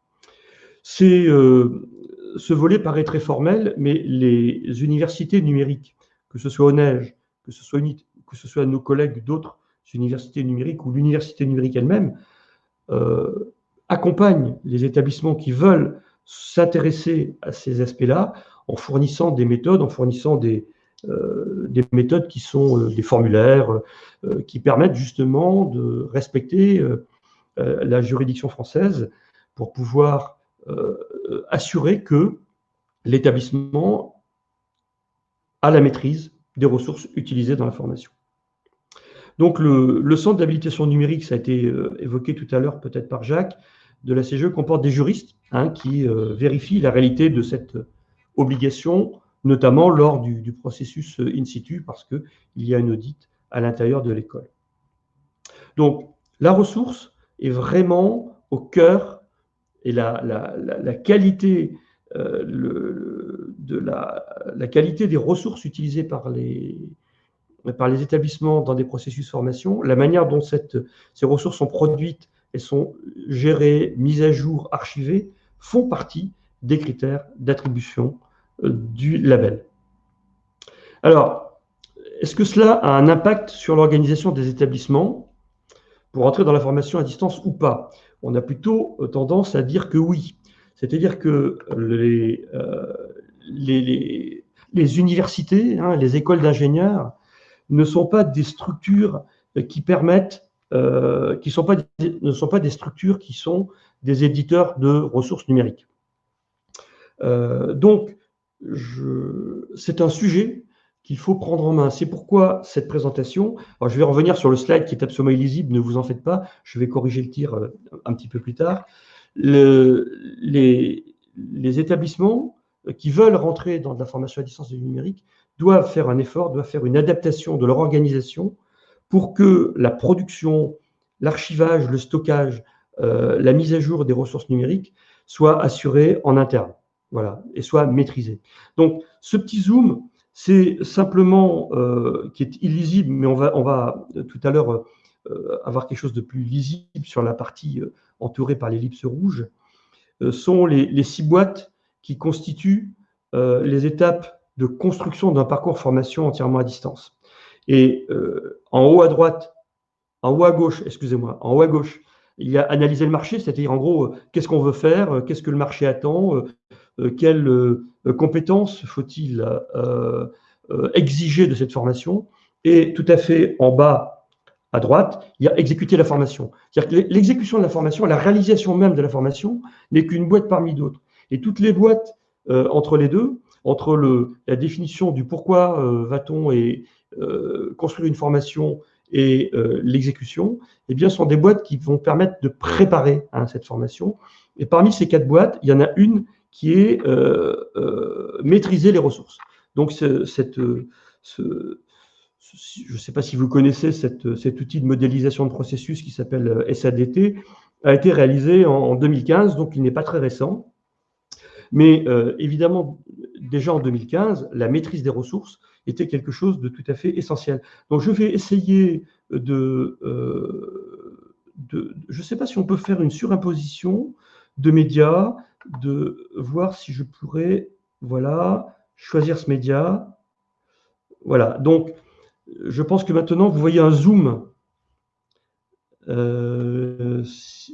Ce volet paraît très formel, mais les universités numériques que ce soit Neige, que ce soit, que ce soit nos collègues d'autres universités numériques ou l'université numérique elle-même, euh, accompagnent les établissements qui veulent s'intéresser à ces aspects-là en fournissant des méthodes, en fournissant des, euh, des méthodes qui sont euh, des formulaires, qui permettent justement de respecter la juridiction française pour pouvoir assurer que l'établissement à la maîtrise des ressources utilisées dans la formation. Donc le, centre d'habilitation numérique, ça a été euh, évoqué tout à l'heure peut-être par Jacques, de la CGE comporte des juristes hein, qui euh, vérifient la réalité de cette obligation, notamment lors du, processus euh, in situ, parce qu'il y a une audit à l'intérieur de l'école. Donc la ressource est vraiment au cœur et la, qualité, de la, qualité des ressources utilisées par les, établissements dans des processus de formation, la manière dont ces ressources sont produites et sont gérées, mises à jour, archivées, font partie des critères d'attribution euh, du label. Alors, est-ce que cela a un impact sur l'organisation des établissements pour entrer dans la formation à distance ou pas? On a plutôt euh, tendance à dire que oui. C'est-à-dire que les, euh, les, universités, hein, les écoles d'ingénieurs ne sont pas des structures qui permettent, euh, qui ne sont pas des structures qui sont des éditeurs de ressources numériques. Euh, donc, c'est un sujet qu'il faut prendre en main. C'est pourquoi cette présentation, je vais revenir sur le slide qui est absolument illisible, ne vous en faites pas, je vais corriger le tir euh, un petit peu plus tard. les, les établissements qui veulent rentrer dans la formation à distance du numérique doivent faire un effort, doivent faire une adaptation de leur organisation pour que la production, l'archivage, le stockage, euh, la mise à jour des ressources numériques soient assurés en interne, voilà, et soient maîtrisés. Donc, ce petit zoom, c'est simplement euh, qui est illisible, mais on va, va tout à l'heure euh, avoir quelque chose de plus lisible sur la partie entourée par l'ellipse rouge, sont les, six boîtes qui constituent euh, les étapes de construction d'un parcours formation entièrement à distance. Et euh, en haut à droite, en haut à gauche, excusez-moi, en haut à gauche, il y a analyser le marché, c'est-à-dire en gros, euh, qu'est-ce qu'on veut faire, qu'est-ce que le marché attend, quelles compétences faut-il exiger de cette formation. Et tout à fait en bas à droite, il y a exécuter la formation. C'est-à-dire que l'exécution de la formation, la réalisation même de la formation n'est qu'une boîte parmi d'autres. Et toutes les boîtes euh, entre les deux, entre la définition du pourquoi euh, va-t-on et euh, construire une formation et l'exécution, eh bien, sont des boîtes qui vont permettre de préparer hein, cette formation. Et parmi ces quatre boîtes, il y en a une qui est maîtriser les ressources. Donc, cette, ce, je ne sais pas si vous connaissez cet outil de modélisation de processus qui s'appelle SADT, a été réalisé en 2015, donc il n'est pas très récent. Mais euh, évidemment, déjà en 2015, la maîtrise des ressources était quelque chose de tout à fait essentiel. Donc je vais essayer de, euh, je ne sais pas si on peut faire une surimposition de médias, de voir si je pourrais, voilà, choisir ce média. Voilà, donc je pense que maintenant, vous voyez un zoom. Euh,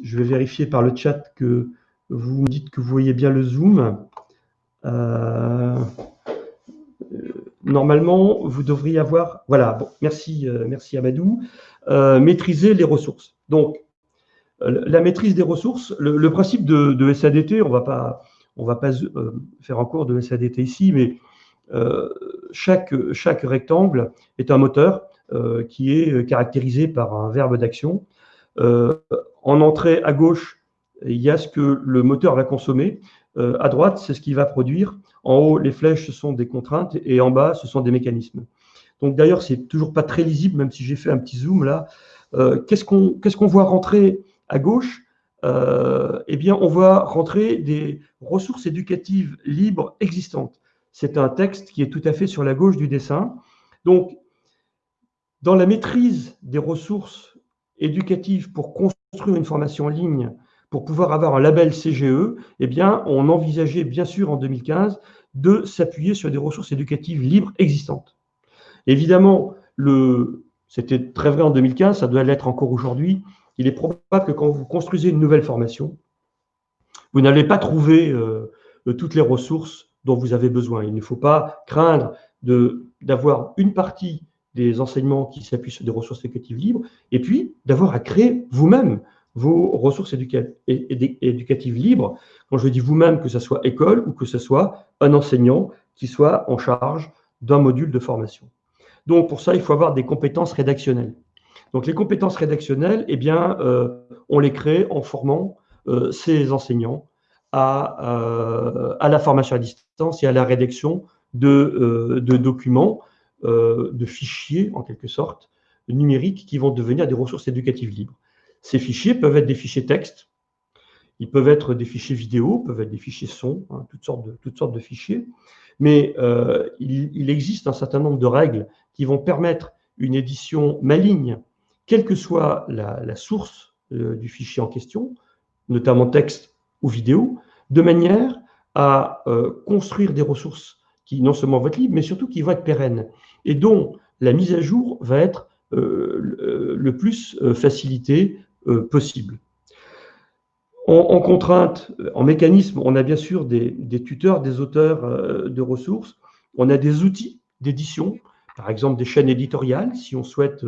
je vais vérifier par le chat que vous me dites que vous voyez bien le zoom. Euh, normalement, vous devriez avoir, voilà, bon, merci, euh, merci Amadou, maîtriser les ressources. Donc, la maîtrise des ressources, le, principe de, SADT, on va pas, on va pas faire un cours de SADT ici, mais chaque, chaque rectangle est un moteur euh, qui est caractérisé par un verbe d'action. Euh, en entrée à gauche, il y a ce que le moteur va consommer. Euh, à droite, c'est ce qu'il va produire. En haut, les flèches, ce sont des contraintes et en bas, ce sont des mécanismes. Donc d'ailleurs, c'est toujours pas très lisible, même si j'ai fait un petit zoom là. Qu'est-ce qu'on voit rentrer à gauche? Eh bien, on voit rentrer des ressources éducatives libres existantes. C'est un texte qui est tout à fait sur la gauche du dessin. Donc, dans la maîtrise des ressources éducatives pour construire une formation en ligne, pour pouvoir avoir un label CGE, eh on envisageait bien sûr en 2015 de s'appuyer sur des ressources éducatives libres existantes. Évidemment, c'était très vrai en 2015, ça doit l'être encore aujourd'hui. Il est probable que quand vous construisez une nouvelle formation, vous n'allez pas trouver euh, toutes les ressources dont vous avez besoin. Il ne faut pas craindre d'avoir une partie des enseignements qui s'appuient sur des ressources éducatives libres, et puis d'avoir à créer vous-même vos ressources éducatives libres. Quand je dis vous-même, que ce soit école ou que ce soit un enseignant qui soit en charge d'un module de formation. Donc pour ça, il faut avoir des compétences rédactionnelles. Donc les compétences rédactionnelles, eh bien, euh, on les crée en formant euh, ces enseignants euh, à, la formation à distance et à la rédaction de, documents, de fichiers en quelque sorte, numériques qui vont devenir des ressources éducatives libres. Ces fichiers peuvent être des fichiers texte, ils peuvent être des fichiers vidéo, peuvent être des fichiers son, hein, toutes, sortes de, toutes sortes de fichiers, mais il, existe un certain nombre de règles qui vont permettre une édition maligne, quelle que soit la, source du fichier en question, notamment texte ou vidéo, de manière à euh, construire des ressources qui non seulement vont être libres, mais surtout qui vont être pérennes, et dont la mise à jour va être euh, le plus euh, possible. En, contrainte, en mécanisme, on a bien sûr des, tuteurs, des auteurs de ressources, on a des outils d'édition, par exemple des chaînes éditoriales, si on souhaite,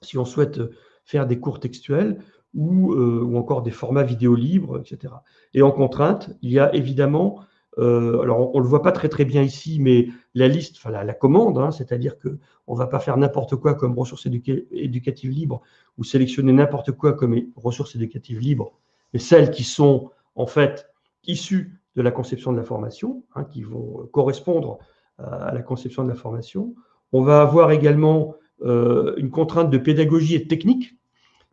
si on souhaite faire des cours textuels, euh, ou, encore des formats vidéo libres, etc. Et en contrainte, il y a évidemment, euh, alors on ne le voit pas très très bien ici, mais la liste, enfin la, commande, hein, c'est-à-dire qu'on ne va pas faire n'importe quoi comme ressources éducatives libres ou sélectionner n'importe quoi comme ressources éducatives libres, mais celles qui sont en fait issues de la conception de la formation, hein, qui vont correspondre à la conception de la formation. On va avoir également euh, une contrainte de pédagogie et de technique,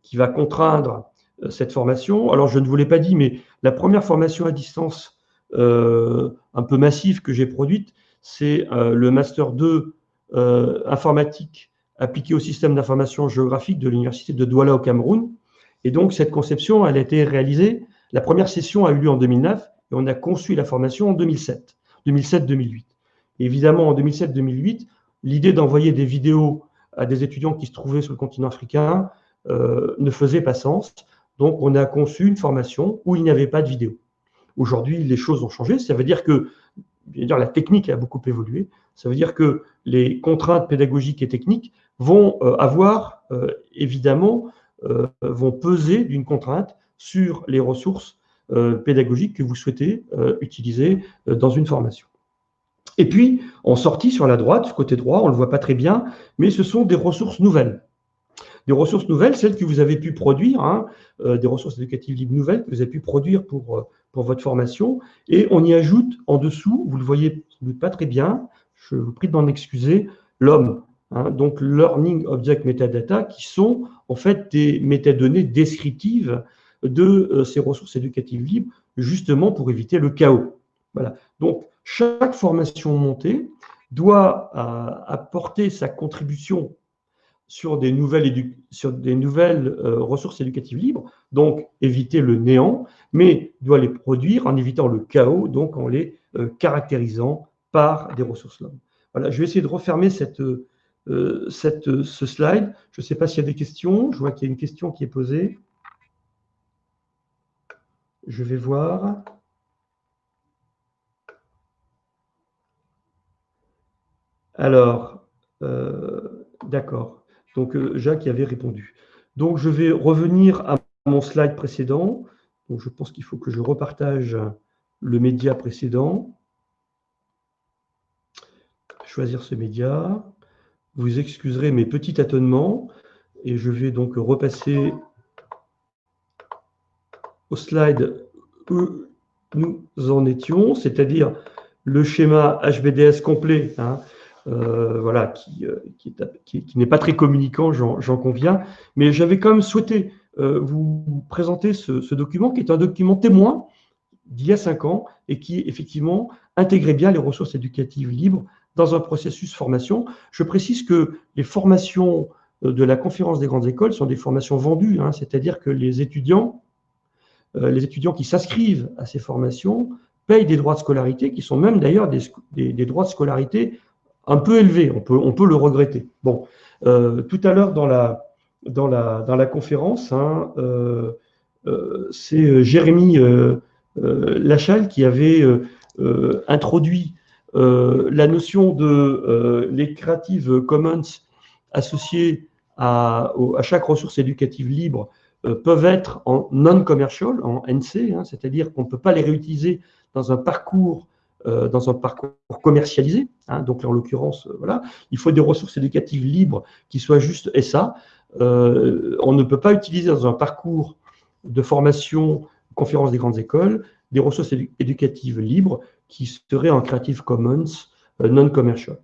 qui va contraindre euh, cette formation. Alors, je ne vous l'ai pas dit, mais la première formation à distance un peu massive que j'ai produite, c'est euh, le Master 2 informatique appliqué au système d'information géographique de l'Université de Douala au Cameroun. Et donc, cette conception, elle a été réalisée, la première session a eu lieu en 2009 et on a conçu la formation en 2007, 2007-2008. Évidemment, en 2007-2008, l'idée d'envoyer des vidéos à des étudiants qui se trouvaient sur le continent africain euh, ne faisait pas sens. Donc, on a conçu une formation où il n'y avait pas de vidéo. Aujourd'hui, les choses ont changé. Ça veut dire que dire, la technique a beaucoup évolué. Ça veut dire que les contraintes pédagogiques et techniques vont euh, avoir, euh, évidemment, vont peser d'une contrainte sur les ressources pédagogiques que vous souhaitez utiliser dans une formation. Et puis, en sortie sur la droite, côté droit, on ne le voit pas très bien, mais ce sont des ressources nouvelles des ressources nouvelles, celles que vous avez pu produire, hein, euh, des ressources éducatives libres nouvelles que vous avez pu produire pour, euh, pour votre formation. Et on y ajoute en dessous, vous le voyez pas très bien, je vous prie d'en excuser, l'homme. Hein, donc Learning Object Metadata, qui sont en fait des métadonnées descriptives de euh, ces ressources éducatives libres, justement pour éviter le chaos. Voilà. Donc, chaque formation montée doit apporter sa contribution sur des nouvelles, euh, ressources éducatives libres, donc éviter le néant, mais doit les produire en évitant le chaos, donc en les euh, caractérisant par des ressources libres. Voilà, je vais essayer de refermer euh, ce slide. Je ne sais pas s'il y a des questions. Je vois qu'il y a une question qui est posée. Je vais voir. Alors, d'accord. Donc, euh, Jacques y avait répondu. Donc, je vais revenir à mon slide précédent. Je pense qu'il faut que je repartage le média précédent. Choisir ce média. Vous excuserez mes petits tâtonnements. Et je vais donc repasser au slide où nous en étions, c'est-à-dire le schéma HBDS complet. Hein, euh, voilà, qui, euh, qui, n'est pas très communicant, j'en conviens, mais j'avais quand même souhaité euh, vous présenter ce, document qui est un document témoin d'il y a cinq ans et qui effectivement intégrait bien les ressources éducatives libres dans un processus formation. Je précise que les formations de la conférence des grandes écoles sont des formations vendues, hein, c'est-à-dire que les étudiants, les étudiants qui s'inscrivent à ces formations payent des droits de scolarité qui sont même d'ailleurs des, des, droits de scolarité un peu élevé, on peut, le regretter. Bon, euh, tout à l'heure dans la, conférence, euh, euh, c'est Jérémy Lachal qui avait introduit la notion de les Creative Commons associées à, à, chaque ressource éducative libre peuvent être en non-commercial, en NC, hein, c'est-à-dire qu'on ne peut pas les réutiliser dans un parcours euh, dans un parcours commercialisé. Hein, donc, en l'occurrence, euh, voilà, il faut des ressources éducatives libres qui soient juste et ça. Euh, on ne peut pas utiliser dans un parcours de formation, conférence des grandes écoles, des ressources éducatives libres qui seraient en Creative Commons non-commercial.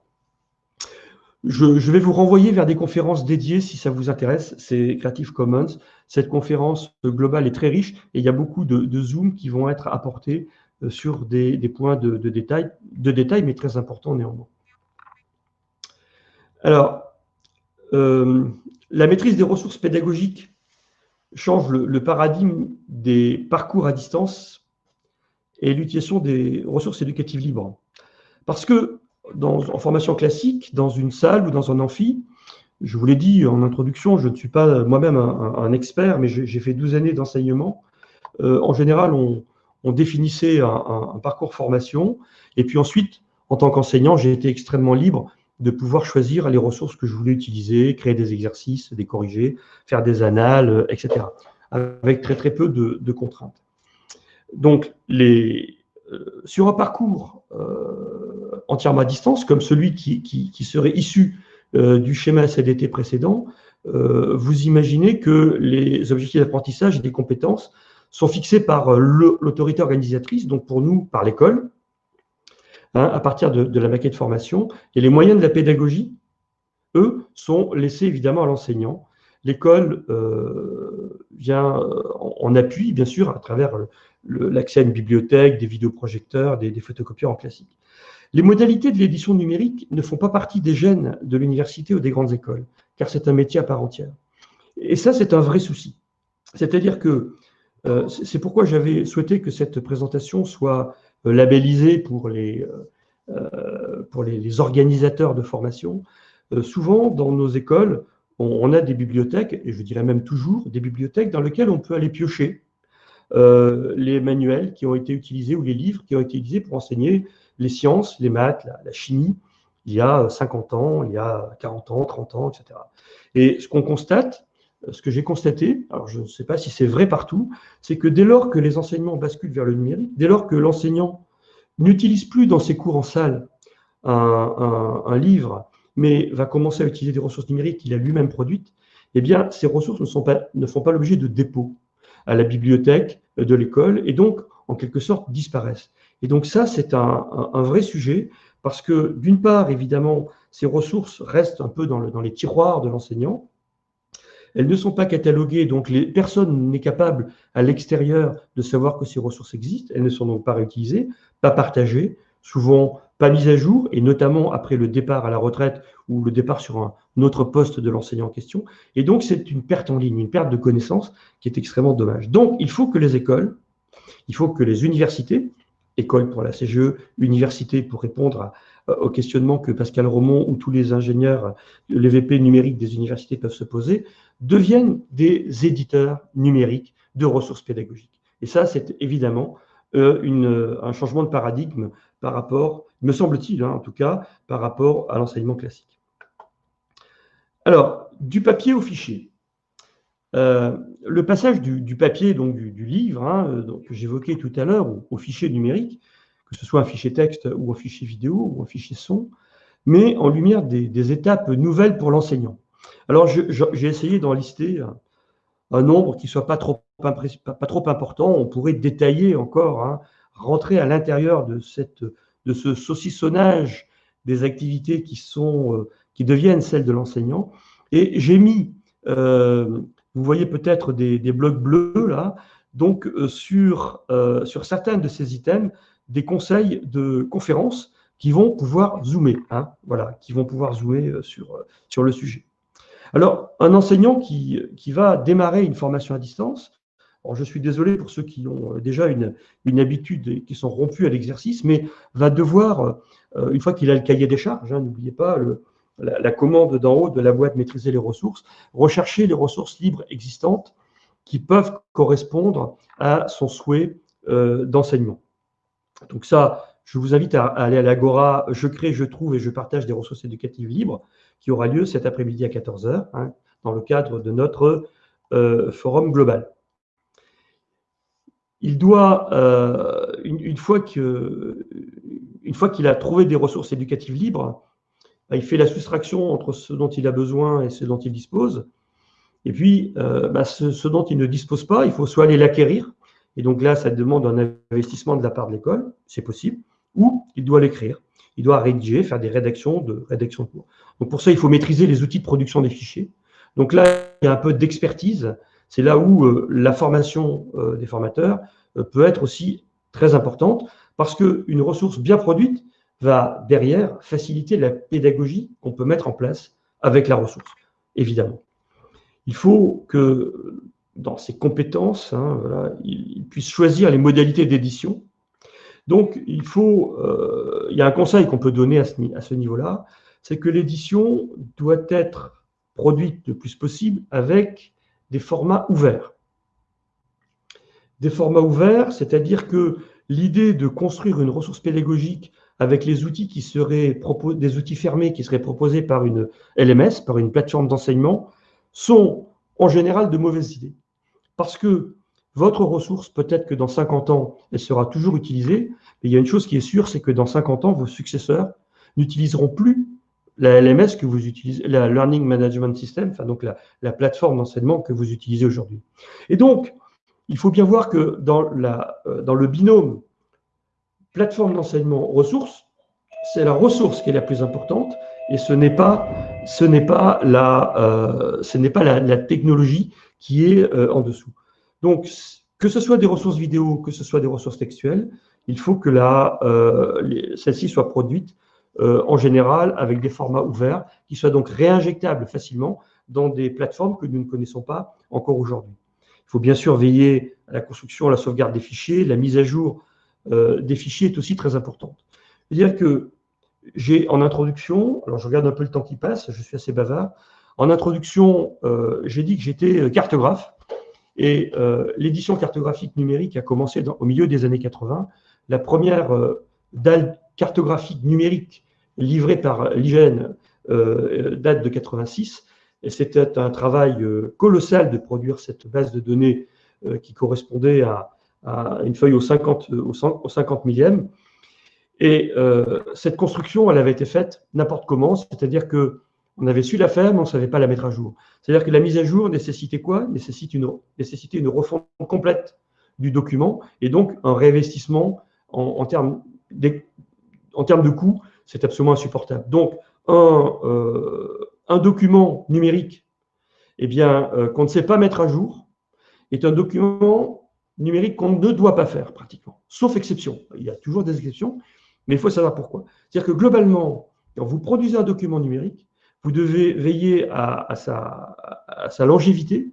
Je, je, vais vous renvoyer vers des conférences dédiées si ça vous intéresse. C'est Creative Commons. Cette conférence globale est très riche et il y a beaucoup de, de Zoom qui vont être apportés sur des, points de, détail, de détail, mais très importants néanmoins. Alors, euh, la maîtrise des ressources pédagogiques change le, paradigme des parcours à distance et l'utilisation des ressources éducatives libres. Parce que dans, en formation classique, dans une salle ou dans un amphi, je vous l'ai dit en introduction, je ne suis pas moi-même un, expert, mais j'ai fait 12 années d'enseignement. Euh, en général, on, on définissait un, parcours formation. Et puis ensuite, en tant qu'enseignant, j'ai été extrêmement libre de pouvoir choisir les ressources que je voulais utiliser, créer des exercices, des corriger, faire des annales, euh, etc. Avec très très peu de, contraintes. Donc, euh, sur un parcours euh, entièrement à distance, comme celui qui, serait issu du schéma CDT précédent, vous imaginez que les objectifs d'apprentissage et des compétences sont fixés par euh, l'autorité organisatrice, donc pour nous, par l'école, hein, à partir de, la maquette formation. Et les moyens de la pédagogie, eux, sont laissés évidemment à l'enseignant. L'école euh, vient euh, en appui, bien sûr, à travers l'accès à une bibliothèque, des vidéoprojecteurs, des, des photocopieurs en classique. Les modalités de l'édition numérique ne font pas partie des gènes de l'université ou des grandes écoles, car c'est un métier à part entière. Et ça, c'est un vrai souci. C'est-à-dire que c'est pourquoi j'avais souhaité que cette présentation soit euh, labellisée pour les, euh, pour les, organisateurs de formation. souvent, dans nos écoles, on, a des bibliothèques, et je dirais même toujours des bibliothèques dans lesquelles on peut aller piocher les manuels qui ont été utilisés ou les livres qui ont été utilisés pour enseigner les sciences, les maths, la, chimie, il y a 50 ans, il y a 40 ans, 30 ans, etc. Et ce qu'on constate, ce que j'ai constaté, alors je ne sais pas si c'est vrai partout, c'est que dès lors que les enseignements basculent vers le numérique, dès lors que l'enseignant n'utilise plus dans ses cours en salle un, livre, mais va commencer à utiliser des ressources numériques qu'il a lui-même produites, eh bien, ces ressources ne, sont pas, ne font pas l'objet de dépôt à la bibliothèque de l'école et donc, en quelque sorte, disparaissent. Et donc ça, c'est un, vrai sujet parce que, d'une part, évidemment, ces ressources restent un peu dans les tiroirs de l'enseignant, elles ne sont pas cataloguées, donc personne n'est capable à l'extérieur de savoir que ces ressources existent. Elles ne sont donc pas réutilisées, pas partagées, souvent pas mise à jour, et notamment après le départ à la retraite ou le départ sur un autre poste de l'enseignant en question. Et donc, c'est une perte en ligne, une perte de connaissances qui est extrêmement dommage. Donc, il faut que les écoles, il faut que les universités, écoles pour la CGE, universités pour répondre au questionnement que Pascal Romont ou tous les ingénieurs, les VP numériques des universités peuvent se poser, deviennent des éditeurs numériques de ressources pédagogiques. Et ça, c'est évidemment euh, un changement de paradigme par rapport, me semble-t-il, hein, en tout cas, par rapport à l'enseignement classique. Alors, du papier au fichier. Euh, le passage du, papier, donc du, livre, hein, que j'évoquais tout à l'heure, au, fichier numérique, que ce soit un fichier texte ou un fichier vidéo ou un fichier son, met en lumière des, étapes nouvelles pour l'enseignant. Alors, j'ai essayé d'en lister un, nombre qui ne soit pas trop important, on pourrait détailler encore, hein, rentrer à l'intérieur de, ce saucissonnage des activités euh, qui deviennent celles de l'enseignant. Et j'ai mis, euh, vous voyez peut-être des, blocs bleus là, donc euh, sur certains de ces items, des conseils de conférences qui vont pouvoir zoomer, hein, voilà, qui vont pouvoir zoomer sur, sur le sujet. Alors, un enseignant qui, qui va démarrer une formation à distance, je suis désolé pour ceux qui ont euh, déjà une, habitude et qui sont rompus à l'exercice, mais va devoir, euh, une fois qu'il a le cahier des charges, hein, n'oubliez pas la, commande d'en haut de la boîte maîtriser les ressources, rechercher les ressources libres existantes qui peuvent correspondre à son souhait euh, d'enseignement. Donc ça, je vous invite à, aller à l'Agora, je crée, je trouve et je partage des ressources éducatives libres, qui aura lieu cet après-midi à 14h, hein, dans le cadre de notre forum global il doit, euh, une, fois que, une fois qu'il a trouvé des ressources éducatives libres, bah, il fait la soustraction entre ce dont il a besoin et ce dont il dispose. Et puis, euh, bah, ce, dont il ne dispose pas, il faut soit aller l'acquérir, et donc là, ça demande un investissement de la part de l'école, c'est possible, ou il doit l'écrire. Il doit rédiger, faire des rédactions de rédaction de cours. Donc pour ça, il faut maîtriser les outils de production des fichiers. Donc là, il y a un peu d'expertise c'est là où euh, la formation euh, des formateurs euh, peut être aussi très importante parce qu'une ressource bien produite va derrière faciliter la pédagogie qu'on peut mettre en place avec la ressource, évidemment. Il faut que dans ses compétences, hein, il, puisse choisir les modalités d'édition. Donc, il faut, il y a un conseil qu'on peut donner à ce, à ce niveau-là, c'est que l'édition doit être produite le plus possible avec des formats ouverts. Des formats ouverts, c'est-à-dire que l'idée de construire une ressource pédagogique avec les outils qui seraient des outils fermés qui seraient proposés par une LMS, par une plateforme d'enseignement, sont en général de mauvaises idées. Parce que votre ressource, peut-être que dans 50 ans, elle sera toujours utilisée, mais il y a une chose qui est sûre, c'est que dans 50 ans, vos successeurs n'utiliseront plus la LMS que vous utilisez, la Learning Management System, enfin donc la, plateforme d'enseignement que vous utilisez aujourd'hui. Et donc, il faut bien voir que dans, euh, dans le binôme plateforme d'enseignement ressources, c'est la ressource qui est la plus importante et ce n'est pas, ce n'est pas, la, euh, ce n'est pas la, technologie qui est euh, en dessous. Donc, que ce soit des ressources vidéo, que ce soit des ressources textuelles, il faut que euh, celles-ci soient produites euh, en général avec des formats ouverts qui soient donc réinjectables facilement dans des plateformes que nous ne connaissons pas encore aujourd'hui. Il faut bien sûr veiller à la construction, à la sauvegarde des fichiers, la mise à jour des fichiers est aussi très importante. C'est-à-dire que j'ai en introduction, alors je regarde un peu le temps qui passe, je suis assez bavard, en introduction, euh, j'ai dit que j'étais cartographe, et l'édition cartographique numérique a commencé au milieu des années 80. La première dalle cartographique numérique livré par l'IGN euh, date de 86. Et c'était un travail euh, colossal de produire cette base de données euh, qui correspondait à, une feuille au 50, au 50 millième. Et cette construction, elle avait été faite n'importe comment, c'est-à-dire que on avait su la faire, mais on ne savait pas la mettre à jour. C'est-à-dire que la mise à jour nécessitait quoi? Une, nécessitait une refonte complète du document et donc un réinvestissement en, en termes, en termes de coûts c'est absolument insupportable. Donc, un, euh, un document numérique eh bien, euh, qu'on ne sait pas mettre à jour est un document numérique qu'on ne doit pas faire pratiquement, sauf exception. Il y a toujours des exceptions, mais il faut savoir pourquoi. C'est-à-dire que globalement, quand vous produisez un document numérique, vous devez veiller à, sa, longévité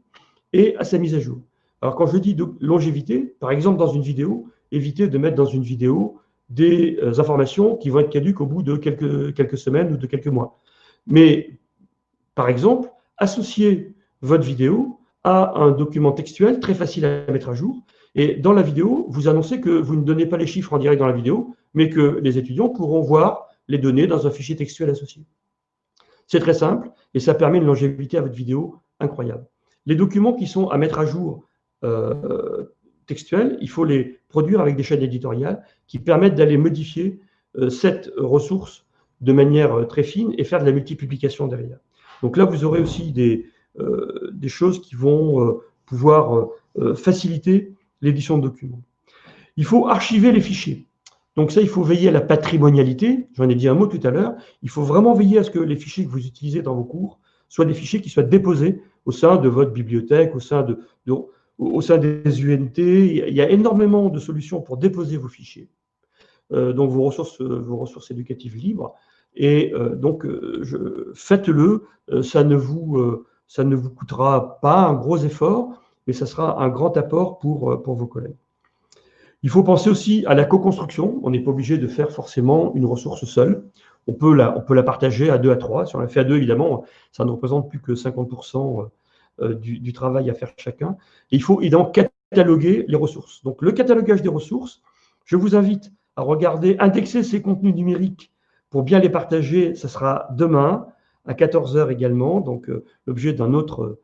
et à sa mise à jour. Alors quand je dis longévité, par exemple dans une vidéo, évitez de mettre dans une vidéo des euh, informations qui vont être caduques au bout de quelques, quelques semaines ou de quelques mois. Mais par exemple, associez votre vidéo à un document textuel très facile à mettre à jour. Et dans la vidéo, vous annoncez que vous ne donnez pas les chiffres en direct dans la vidéo, mais que les étudiants pourront voir les données dans un fichier textuel associé. C'est très simple et ça permet une longévité à votre vidéo incroyable. Les documents qui sont à mettre à jour euh, textuels, il faut les produire avec des chaînes éditoriales qui permettent d'aller modifier euh, cette ressource de manière euh, très fine et faire de la multiplication derrière. Donc là, vous aurez aussi des choses qui vont pouvoir faciliter l'édition de documents. Il faut archiver les fichiers. Donc ça, il faut veiller à la patrimonialité. J'en ai dit un mot tout à l'heure. Il faut vraiment veiller à ce que les fichiers que vous utilisez dans vos cours soient des fichiers qui soient déposés au sein de votre bibliothèque, au sein, de, au sein des UNT. Il y a énormément de solutions pour déposer vos fichiers, euh, donc vos ressources, vos ressources éducatives libres. Et euh, donc, euh, faites-le. ça, ça ne vous coûtera pas un gros effort, mais ça sera un grand apport pour, pour vos collègues. Il faut penser aussi à la co-construction. On n'est pas obligé de faire forcément une ressource seule. On peut, la, on peut la partager à deux, à trois. Si on la fait à deux, évidemment, ça ne représente plus que 50% euh, du, travail à faire chacun. Et il faut évidemment cataloguer les ressources. Donc, le catalogage des ressources, je vous invite à regarder, indexer ces contenus numériques pour bien les partager. Ce sera demain à 14h également, donc euh, l'objet d'une autre,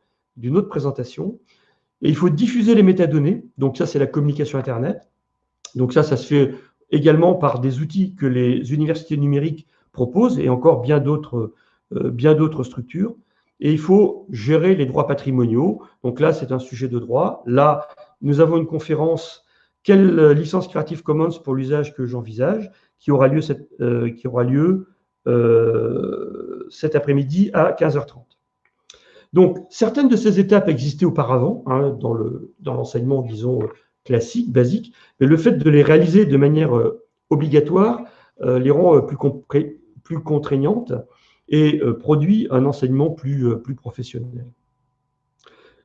autre présentation. Et il faut diffuser les métadonnées. Donc, ça, c'est la communication Internet. Donc ça, ça se fait également par des outils que les universités numériques proposent et encore bien d'autres euh, structures. Et il faut gérer les droits patrimoniaux. Donc là, c'est un sujet de droit. Là, nous avons une conférence quelle licence Creative Commons pour l'usage que j'envisage, qui aura lieu, euh, qui aura lieu euh, cet après-midi à 15h30. Donc, certaines de ces étapes existaient auparavant hein, dans l'enseignement, disons, classiques, basiques, mais le fait de les réaliser de manière euh, obligatoire euh, les rend euh, plus, contraignantes et produit un enseignement plus, plus professionnel.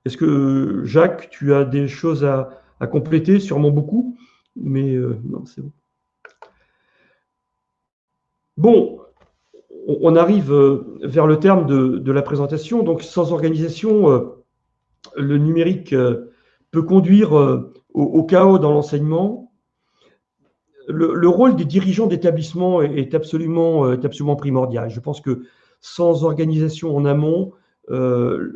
Est-ce que, Jacques, tu as des choses à, compléter? Sûrement beaucoup, mais non, c'est bon. Bon, on arrive vers le terme de, la présentation. Donc, sans organisation, le numérique peut conduire au, chaos dans l'enseignement, le, rôle des dirigeants d'établissement est, absolument, primordial. Je pense que sans organisation en amont, euh,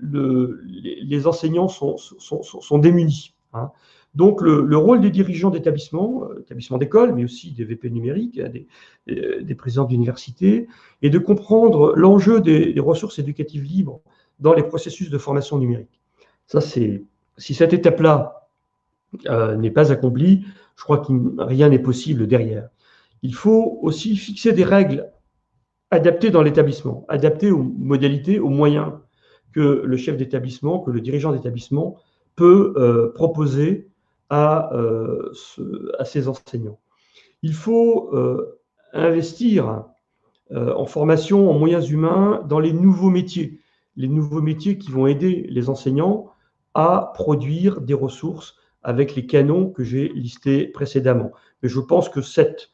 les, enseignants sont, sont, démunis. Hein. Donc, le, rôle des dirigeants d'établissement, euh, établissements d'école, mais aussi des VP numériques, des, des présidents d'université, est de comprendre l'enjeu des, ressources éducatives libres dans les processus de formation numérique. Ça, c'est si cette étape-là euh, n'est pas accompli, je crois que rien n'est possible derrière. Il faut aussi fixer des règles adaptées dans l'établissement, adaptées aux modalités, aux moyens que le chef d'établissement, que le dirigeant d'établissement peut euh, proposer à, euh, ses enseignants. Il faut investir en formation, en moyens humains, dans les nouveaux métiers, les nouveaux métiers qui vont aider les enseignants à produire des ressources avec les canons que j'ai listés précédemment. Mais je pense que cette,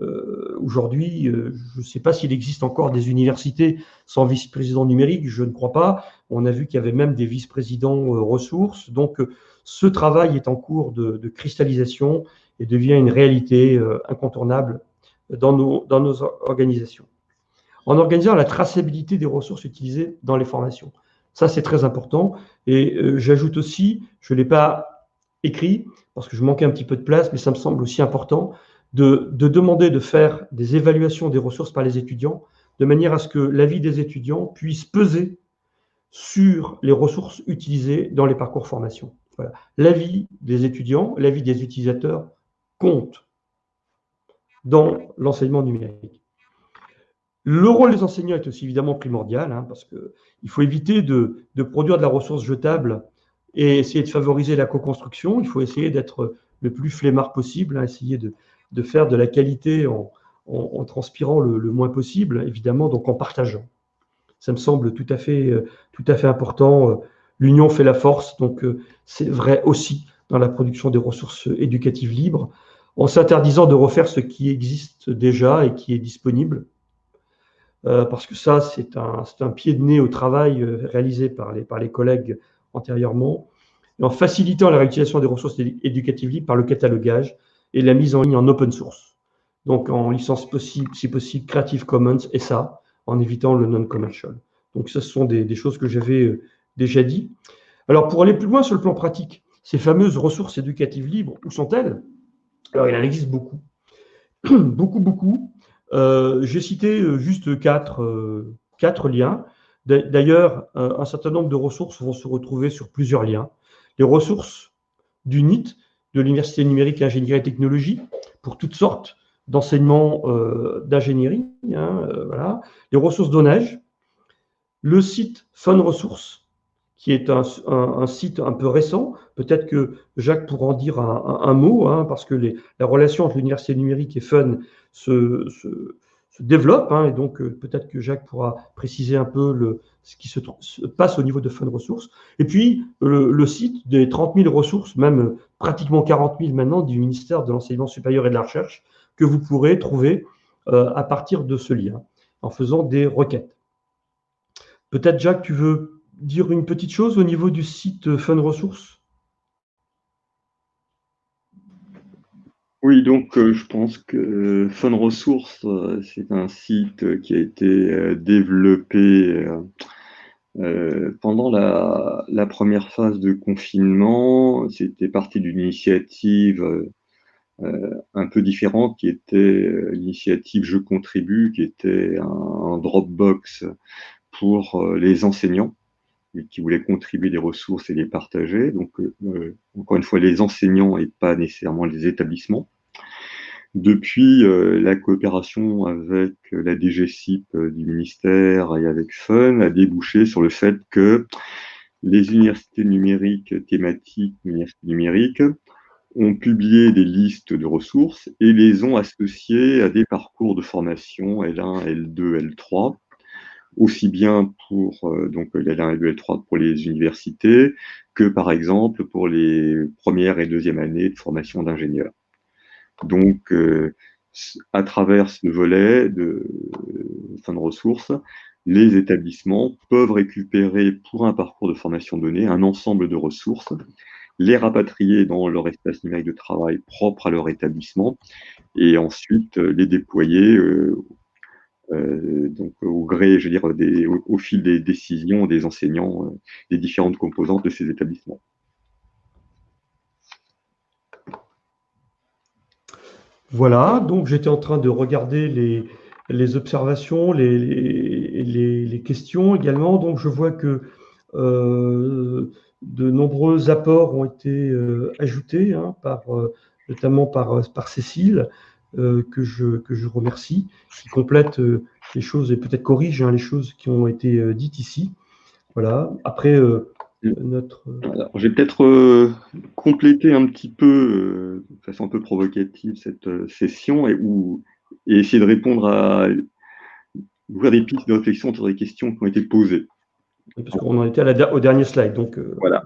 euh, aujourd'hui, euh, je ne sais pas s'il existe encore des universités sans vice-président numérique, je ne crois pas. On a vu qu'il y avait même des vice-présidents euh, ressources. Donc, ce travail est en cours de, cristallisation et devient une réalité incontournable dans nos, dans nos organisations. En organisant la traçabilité des ressources utilisées dans les formations. Ça, c'est très important. Et j'ajoute aussi, je ne l'ai pas écrit, parce que je manquais un petit peu de place, mais ça me semble aussi important, de, demander de faire des évaluations des ressources par les étudiants, de manière à ce que l'avis des étudiants puisse peser sur les ressources utilisées dans les parcours formation. L'avis des étudiants, l'avis des utilisateurs compte dans l'enseignement numérique. Le rôle des enseignants est aussi évidemment primordial, hein, parce qu'il faut éviter de, de, produire de la ressource jetable et essayer de favoriser la co-construction. Il faut essayer d'être le plus flemmard possible, hein, essayer de faire de la qualité en, transpirant le, moins possible, évidemment, donc en partageant. Ça me semble tout à fait, euh, tout à fait important. L'union fait la force, donc c'est vrai aussi dans la production des ressources éducatives libres, en s'interdisant de refaire ce qui existe déjà et qui est disponible. parce que ça, c'est un, un, pied de nez au travail réalisé par les, par les collègues antérieurement en facilitant la réutilisation des ressources éducatives libres par le catalogage et la mise en ligne en open source. Donc en licence possible, si possible, Creative Commons et ça, en évitant le non-commercial. Donc ce sont des, choses que j'avais euh, déjà dit. Alors pour aller plus loin sur le plan pratique, ces fameuses ressources éducatives libres, où sont-elles? Alors il en existe beaucoup. beaucoup, beaucoup. Euh, j'ai cité euh, juste quatre, quatre liens. D'ailleurs, un certain nombre de ressources vont se retrouver sur plusieurs liens les ressources du NIT, de l'Université numérique ingénierie et technologie, pour toutes sortes d'enseignements euh, d'ingénierie, hein, euh, voilà. les ressources d'ONAGE, le site Fun Ressources, qui est un, site un peu récent. Peut-être que Jacques pourra en dire un, mot, hein, parce que la relation entre l'université numérique et Fun se, se développe. Hein, et donc, euh, peut-être que Jacques pourra préciser un peu le, ce qui se, passe au niveau de Fun Ressources. Et puis, le, site des 30 000 ressources, même pratiquement 40 000 maintenant, du ministère de l'Enseignement supérieur et de la Recherche, que vous pourrez trouver euh, à partir de ce lien, en faisant des requêtes. Peut-être, Jacques, tu veux dire une petite chose au niveau du site Fun Ressources Oui, donc euh, je pense que euh, Fun Ressources, euh, c'est un site qui a été développé pendant la, première phase de confinement. C'était parti d'une initiative un peu différente qui était l'initiative Je contribue, qui était un, Dropbox pour les enseignants qui voulaient contribuer des ressources et les partager. Donc, encore une fois, les enseignants et pas nécessairement les établissements. Depuis euh, la coopération avec la DGCIP euh, du ministère et avec FUN a débouché sur le fait que les universités numériques thématiques, universités numériques, ont publié des listes de ressources et les ont associées à des parcours de formation L1, L2, L3, aussi bien pour euh, donc L1, L2, L3 pour les universités que par exemple pour les premières et deuxièmes années de formation d'ingénieurs. Donc, euh, à travers ce volet de fin de ressources, les établissements peuvent récupérer pour un parcours de formation donné un ensemble de ressources, les rapatrier dans leur espace numérique de travail propre à leur établissement et ensuite euh, les déployer euh, au gré, je veux dire, au, fil des décisions des enseignants des différentes composantes de ces établissements. Voilà, donc j'étais en train de regarder les, observations, les, questions également. Donc je vois que euh, de nombreux apports ont été euh, ajoutés, hein, par, euh, notamment par, Cécile, que, je, que je remercie, qui complète les choses et peut-être corrige hein, les choses qui ont été dites ici. Voilà. Après, notre... J'ai peut-être euh, complété un petit peu, euh, de façon un peu provocative, cette euh, session et, ou, et essayer de répondre à ouvrir des pistes de réflexion sur les questions qui ont été posées. parce qu'on en était au dernier slide, donc voilà.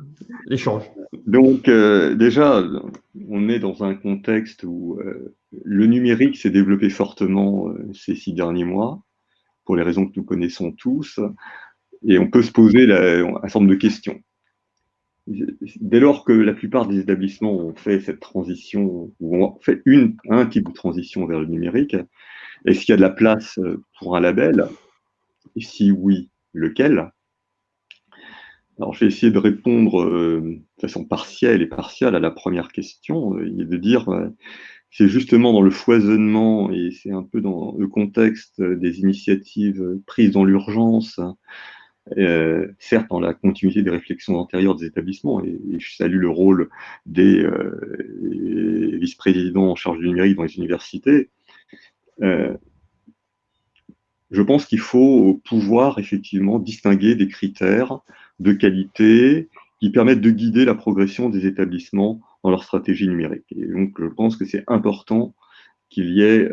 l'échange. Donc déjà, on est dans un contexte où le numérique s'est développé fortement ces six derniers mois, pour les raisons que nous connaissons tous, et on peut se poser un certain nombre de questions dès lors que la plupart des établissements ont fait cette transition, ou ont fait une, un type de transition vers le numérique, est-ce qu'il y a de la place euh, pour un label? Et si oui, lequel? Alors, je vais essayer de répondre euh, de façon partielle et partielle à la première question, euh, et de dire, c'est justement dans le foisonnement, et c'est un peu dans le contexte des initiatives prises dans l'urgence, euh, certes dans la continuité des réflexions antérieures des établissements, et, je salue le rôle des euh, vice-présidents en charge du numérique dans les universités, euh, je pense qu'il faut pouvoir effectivement distinguer des critères de qualité qui permettent de guider la progression des établissements dans leur stratégie numérique. Et donc, je pense que c'est important qu'il y ait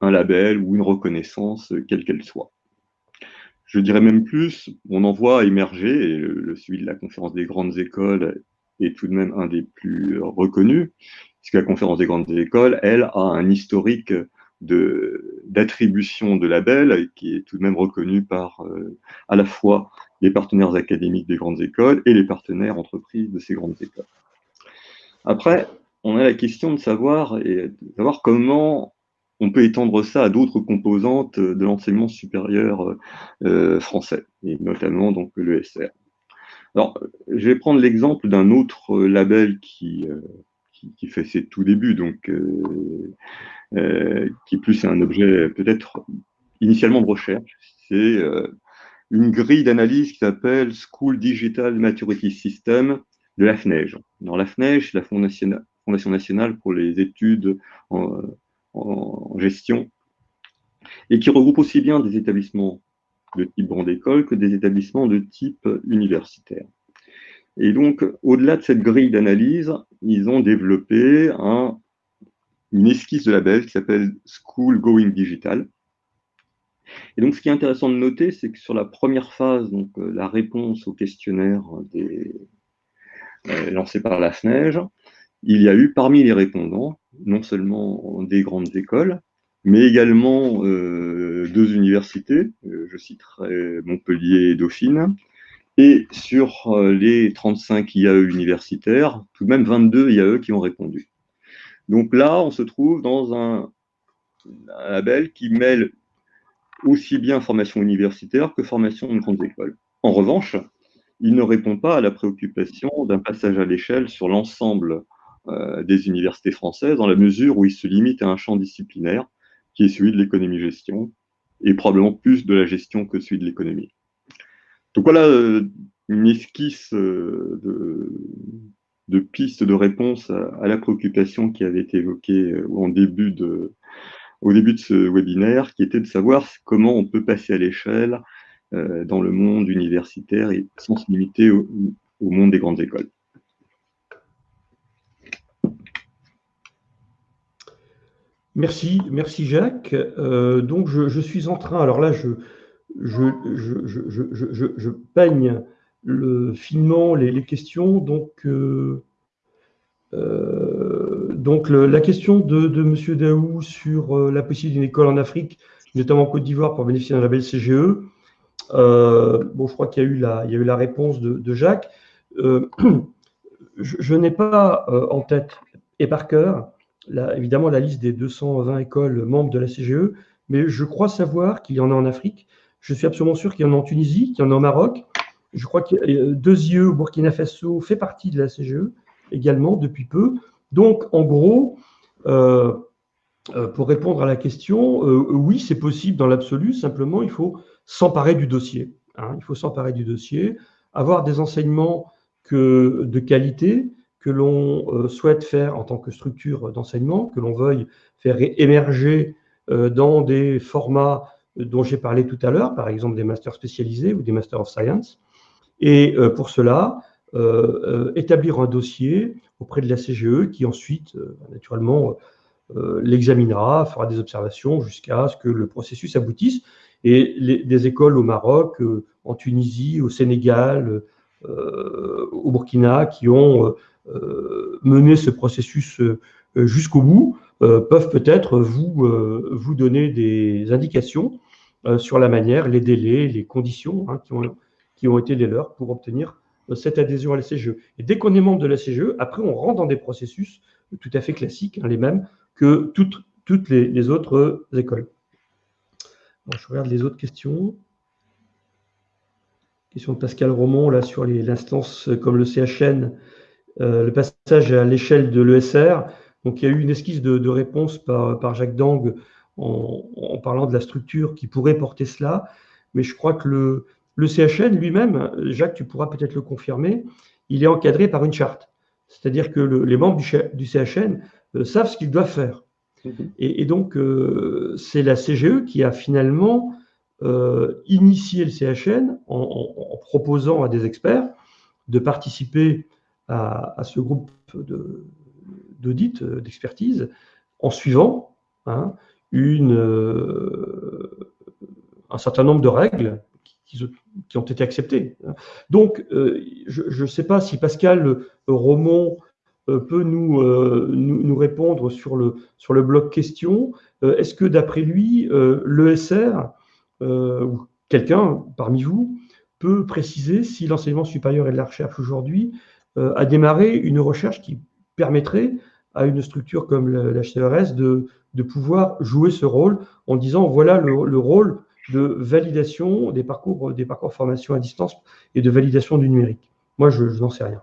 un, label ou une reconnaissance, quelle qu'elle soit. Je dirais même plus, on en voit émerger, et le, suivi de la conférence des grandes écoles est tout de même un des plus reconnus, puisque la conférence des grandes écoles, elle, a un historique d'attribution de, labels qui est tout de même reconnu par euh, à la fois les partenaires académiques des grandes écoles et les partenaires entreprises de ces grandes écoles. Après, on a la question de savoir, et de savoir comment on peut étendre ça à d'autres composantes de l'enseignement supérieur euh, français, et notamment donc l'ESR. Alors, je vais prendre l'exemple d'un autre label qui, euh, qui, fait ses tout débuts, donc euh, euh, qui plus est un objet peut-être initialement de recherche. C'est une grille d'analyse qui s'appelle School Digital Maturity System de la FNEJ. Alors, la FNEJ, c'est la Fondation nationale pour les études en, en gestion, et qui regroupe aussi bien des établissements de type grande école que des établissements de type universitaire. Et donc, au-delà de cette grille d'analyse, ils ont développé un, une esquisse de label qui s'appelle School Going Digital. Et donc, ce qui est intéressant de noter, c'est que sur la première phase, donc euh, la réponse au questionnaire euh, lancé par la FNEJ, il y a eu parmi les répondants, non seulement des grandes écoles, mais également euh, deux universités, euh, je citerai Montpellier et Dauphine, et sur euh, les 35 IAE universitaires, tout de même 22 IAE qui ont répondu. Donc là, on se trouve dans un, label qui mêle aussi bien formation universitaire que formation de grandes écoles. En revanche, il ne répond pas à la préoccupation d'un passage à l'échelle sur l'ensemble des universités françaises, dans la mesure où il se limite à un champ disciplinaire qui est celui de l'économie-gestion, et probablement plus de la gestion que celui de l'économie. Donc voilà euh, une esquisse euh, de, pistes de réponse à, la préoccupation qui avait été évoquée euh, au début de ce webinaire, qui était de savoir comment on peut passer à l'échelle dans le monde universitaire et sans se limiter au monde des grandes écoles. Merci, merci Jacques. Euh, donc je, suis en train, alors là je, peigne le, finement les, questions. Donc, euh, euh, la question de, M. Daou sur la possibilité d'une école en Afrique, notamment en Côte d'Ivoire, pour bénéficier d'un label CGE. bon, je crois qu'il y a eu la réponse de, Jacques. je n'ai pas en tête et par cœur évidemment la liste des 220 écoles membres de la CGE, mais je crois savoir qu'il y en a en Afrique. Je suis absolument sûr qu'il y en a en Tunisie, qu'il y en a au Maroc. Je crois que euh, deux IE Burkina Faso fait partie de la CGE également depuis peu. Donc, en gros, euh, euh, pour répondre à la question, oui, c'est possible dans l'absolu. Simplement, il faut s'emparer du dossier. Hein. il faut s'emparer du dossier, avoir des enseignements de qualité, que l'on euh, souhaite faire en tant que structure d'enseignement, que l'on veuille faire émerger euh, dans des formats dont j'ai parlé tout à l'heure, par exemple des masters spécialisés ou des masters of science. Et euh, pour cela, établir un dossier auprès de la CGE qui ensuite, naturellement, l'examinera, fera des observations jusqu'à ce que le processus aboutisse. Et des écoles au Maroc, en Tunisie, au Sénégal, au Burkina, qui ont euh, mener ce processus euh, jusqu'au bout, euh, peuvent peut-être vous, donner des indications sur la manière, les délais, les conditions hein, qui, ont, été les leurs pour obtenir cette adhésion à la CGE. Et dès qu'on est membre de la CGE, après, on rentre dans des processus tout à fait classiques, hein, les mêmes que toutes, les, autres écoles. je regarde les autres questions. Question de Pascal Romont, là, sur l'instance comme le CHN euh, le passage à l'échelle de l'ESR. Donc, il y a eu une esquisse de, réponse par, Jacques Dang en, parlant de la structure qui pourrait porter cela. Mais je crois que le, le CHN lui-même, Jacques, tu pourras peut-être le confirmer, il est encadré par une charte. C'est-à-dire que les membres du, CHN euh, savent ce qu'ils doivent faire. Mhm. Et, donc, euh, c'est la CGE qui a finalement initié le CHN en, proposant à des experts de participer à, ce groupe d'audit, euh, d'expertise, en suivant hein, euh, un certain nombre de règles qui, ont été acceptées. Donc, euh, je ne sais pas si Pascal Romont peut nous, nous, répondre sur le, sur le bloc question. Est-ce que d'après lui, l'ESR, ou quelqu'un parmi vous, peut préciser si l'enseignement supérieur et de la recherche aujourd'hui a démarré une recherche qui permettrait à une structure comme l'HCRS de, de pouvoir jouer ce rôle en disant voilà le, rôle de validation des parcours, des parcours formation à distance et de validation du numérique. Moi, je, n'en sais rien.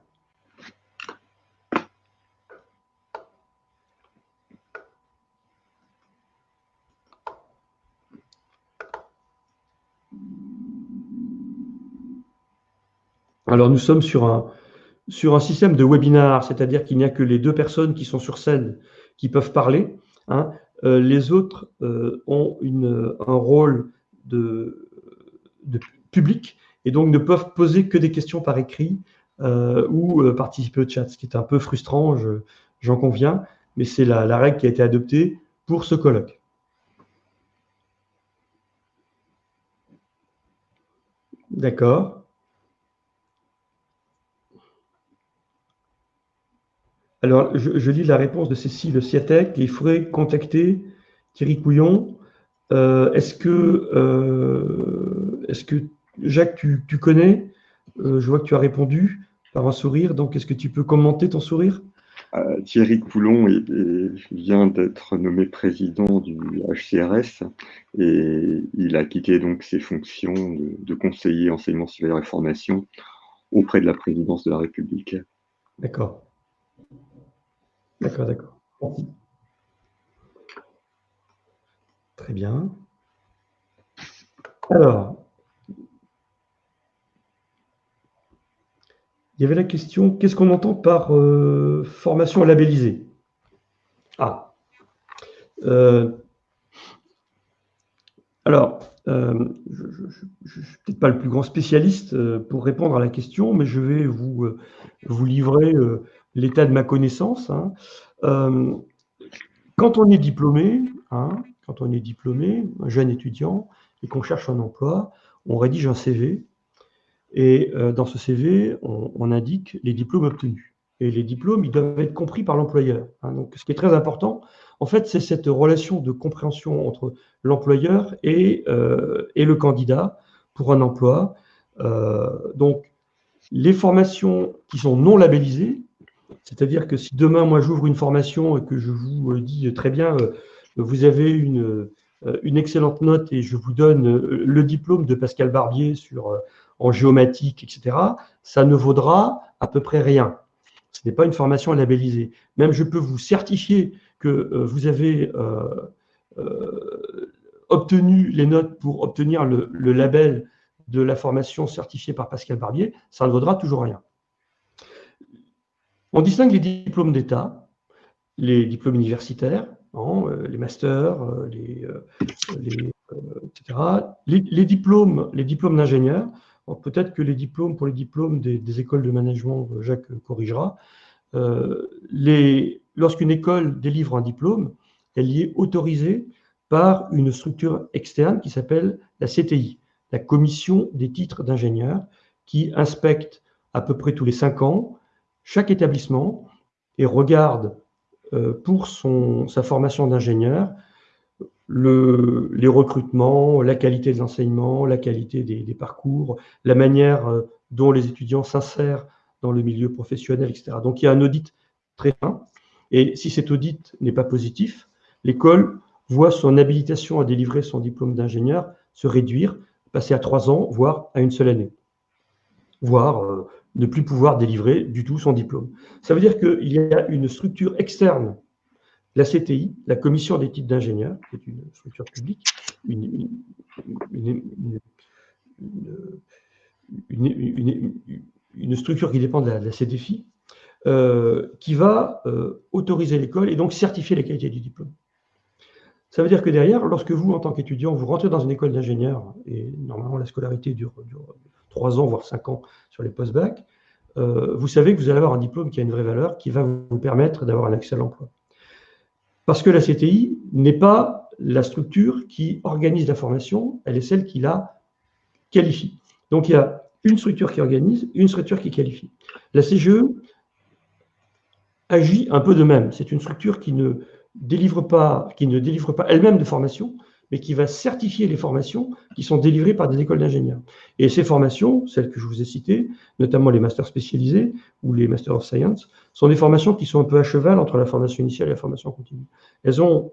Alors, nous sommes sur un, sur un système de webinar, c'est-à-dire qu'il n'y a que les deux personnes qui sont sur scène qui peuvent parler. Hein. Euh, les autres euh, ont un rôle de, public et donc ne peuvent poser que des questions par écrit euh, ou participer au chat, ce qui est un peu frustrant, j'en conviens, mais c'est la règle qui a été adoptée pour ce colloque. D'accord. Alors, je, lis la réponse de Cécile Siatek. Il faudrait contacter Thierry Couillon. Euh, est-ce que, euh, est que, Jacques, tu, connais? Euh, Je vois que tu as répondu par un sourire. Donc, est-ce que tu peux commenter ton sourire? Thierry Coulon vient d'être nommé président du HCRS et il a quitté donc ses fonctions de, de conseiller enseignement supérieur et formation auprès de la présidence de la République. D'accord. D'accord, d'accord. Très bien. Alors, il y avait la question, qu'est-ce qu'on entend par euh, formation labellisée? Ah. Euh, alors, euh, je ne suis peut-être pas le plus grand spécialiste pour répondre à la question, mais je vais vous, vous livrer l'état de ma connaissance. Hein. Euh, quand on est diplômé, hein, quand on est diplômé, un jeune étudiant, et qu'on cherche un emploi, on rédige un CV. Et euh, dans ce CV, on, indique les diplômes obtenus. Et les diplômes, ils doivent être compris par l'employeur. Hein. Donc, ce qui est très important, en fait, c'est cette relation de compréhension entre l'employeur et, euh, et, le candidat pour un emploi. donc, les formations qui sont non labellisées, c'est-à-dire que si demain, moi, j'ouvre une formation et que je vous euh, dis euh, très bien, euh, vous avez une, une excellente note et je vous donne le diplôme de Pascal Barbier sur, en géomatique, etc., ça ne vaudra à peu près rien. Ce n'est pas une formation labellisée. Même je peux vous certifier que vous avez obtenu les notes pour obtenir le, le label de la formation certifiée par Pascal Barbier, ça ne vaudra toujours rien. On distingue les diplômes d'État, les diplômes universitaires, hein, euh, les masters, euh, euh, etc. Les, diplômes, les diplômes d'ingénieur, peut-être que les diplômes, pour les diplômes des, écoles de management, Jacques corrigera, lorsqu'une école délivre un diplôme, elle y est autorisée par une structure externe qui s'appelle la CTI, la Commission des titres d'ingénieur, qui inspecte à peu près tous les cinq ans chaque établissement regarde euh, pour sa formation d'ingénieur les recrutements, la qualité des enseignements, la qualité des, parcours, la manière euh, dont les étudiants s'insèrent dans le milieu professionnel, etc. Donc il y a un audit très fin. Et si cet audit n'est pas positif, l'école voit son habilitation à délivrer son diplôme d'ingénieur se réduire, passer à trois ans, voire à une seule année, voire euh, ne plus pouvoir délivrer du tout son diplôme. Ça veut dire qu'il y a une structure externe, la CTI, la Commission des titres d'ingénieur, qui est une structure publique, une, structure qui dépend de la, CDFI, euh, qui va euh, autoriser l'école et donc certifier la qualité du diplôme. Ça veut dire que derrière, lorsque vous, en tant qu'étudiant, vous rentrez dans une école d'ingénieur, et normalement la scolarité dure, dure, trois ans, voire cinq ans sur les post-bac, euh, vous savez que vous allez avoir un diplôme qui a une vraie valeur, qui va vous permettre d'avoir un accès à l'emploi. Parce que la CTI n'est pas la structure qui organise la formation, elle est celle qui la qualifie. Donc il y a une structure qui organise, une structure qui qualifie. La CGE agit un peu de même. C'est une structure qui ne délivre pas, qui ne délivre pas elle-même de formation, mais qui va certifier les formations qui sont délivrées par des écoles d'ingénieurs. Et ces formations, celles que je vous ai citées, notamment les masters spécialisés ou les masters of science, sont des formations qui sont un peu à cheval entre la formation initiale et la formation continue. Elles ont,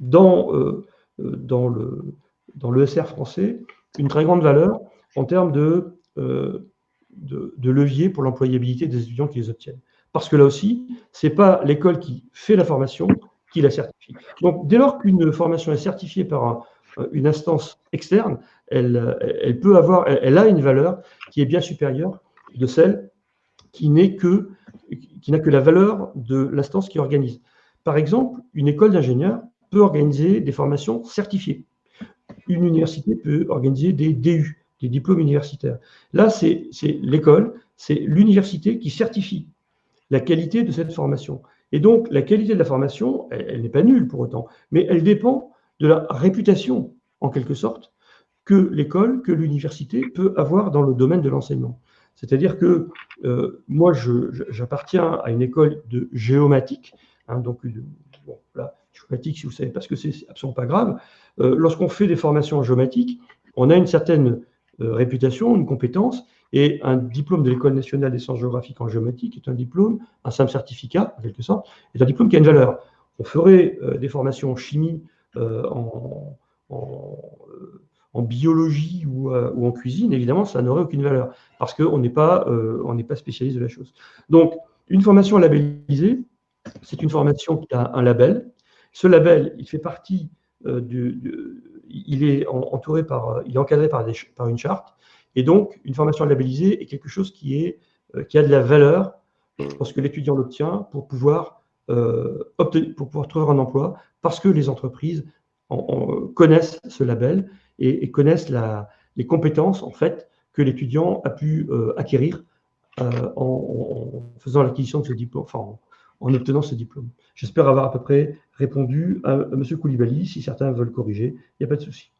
dans, euh, euh, dans, le, dans français, une très grande valeur en termes de, euh, de, de levier pour l'employabilité des étudiants qui les obtiennent. Parce que là aussi, ce n'est pas l'école qui fait la formation la certifie. Donc, dès lors qu'une formation est certifiée par une instance externe, elle, elle peut avoir, a une valeur qui est bien supérieure de celle qui n'est que qui n'a que la valeur de l'instance qui organise. Par exemple, une école d'ingénieurs peut organiser des formations certifiées. Une université peut organiser des DU, des diplômes universitaires. Là, c'est l'école, c'est l'université qui certifie la qualité de cette formation. Et donc, la qualité de la formation, elle, n'est pas nulle pour autant, mais elle dépend de la réputation, en quelque sorte, que l'école, que l'université peut avoir dans le domaine de l'enseignement. C'est-à-dire que euh, moi, j'appartiens à une école de géomatique, hein, donc bon, géomatique, si vous savez, parce que c'est absolument pas grave. Euh, lorsqu'on fait des formations en géomatique, on a une certaine euh, réputation, une compétence, et un diplôme de l'École nationale des sciences géographiques en géomatique est un diplôme, un simple certificat, en quelque sorte, est un diplôme qui a une valeur. On ferait euh, des formations en chimie, euh, en, biologie ou, en cuisine, évidemment, ça n'aurait aucune valeur, parce qu'on n'est pas, pas spécialiste de la chose. Donc, une formation labellisée, c'est une formation qui a un label. Ce label, il fait partie du il est entouré par, il est encadré par, une charte. Et donc, une formation labellisée est quelque chose qui, est, euh, qui a de la valeur lorsque l'étudiant l'obtient pour pouvoir, euh, pour pouvoir trouver un emploi, parce que les entreprises connaissent ce label et, connaissent la, les compétences en fait que l'étudiant a pu euh, acquérir en, faisant l'acquisition de ce diplôme, enfin, en obtenant ce diplôme. J'espère avoir à peu près répondu à, à M. Koulibaly. Si certains veulent corriger, il n'y a pas de souci.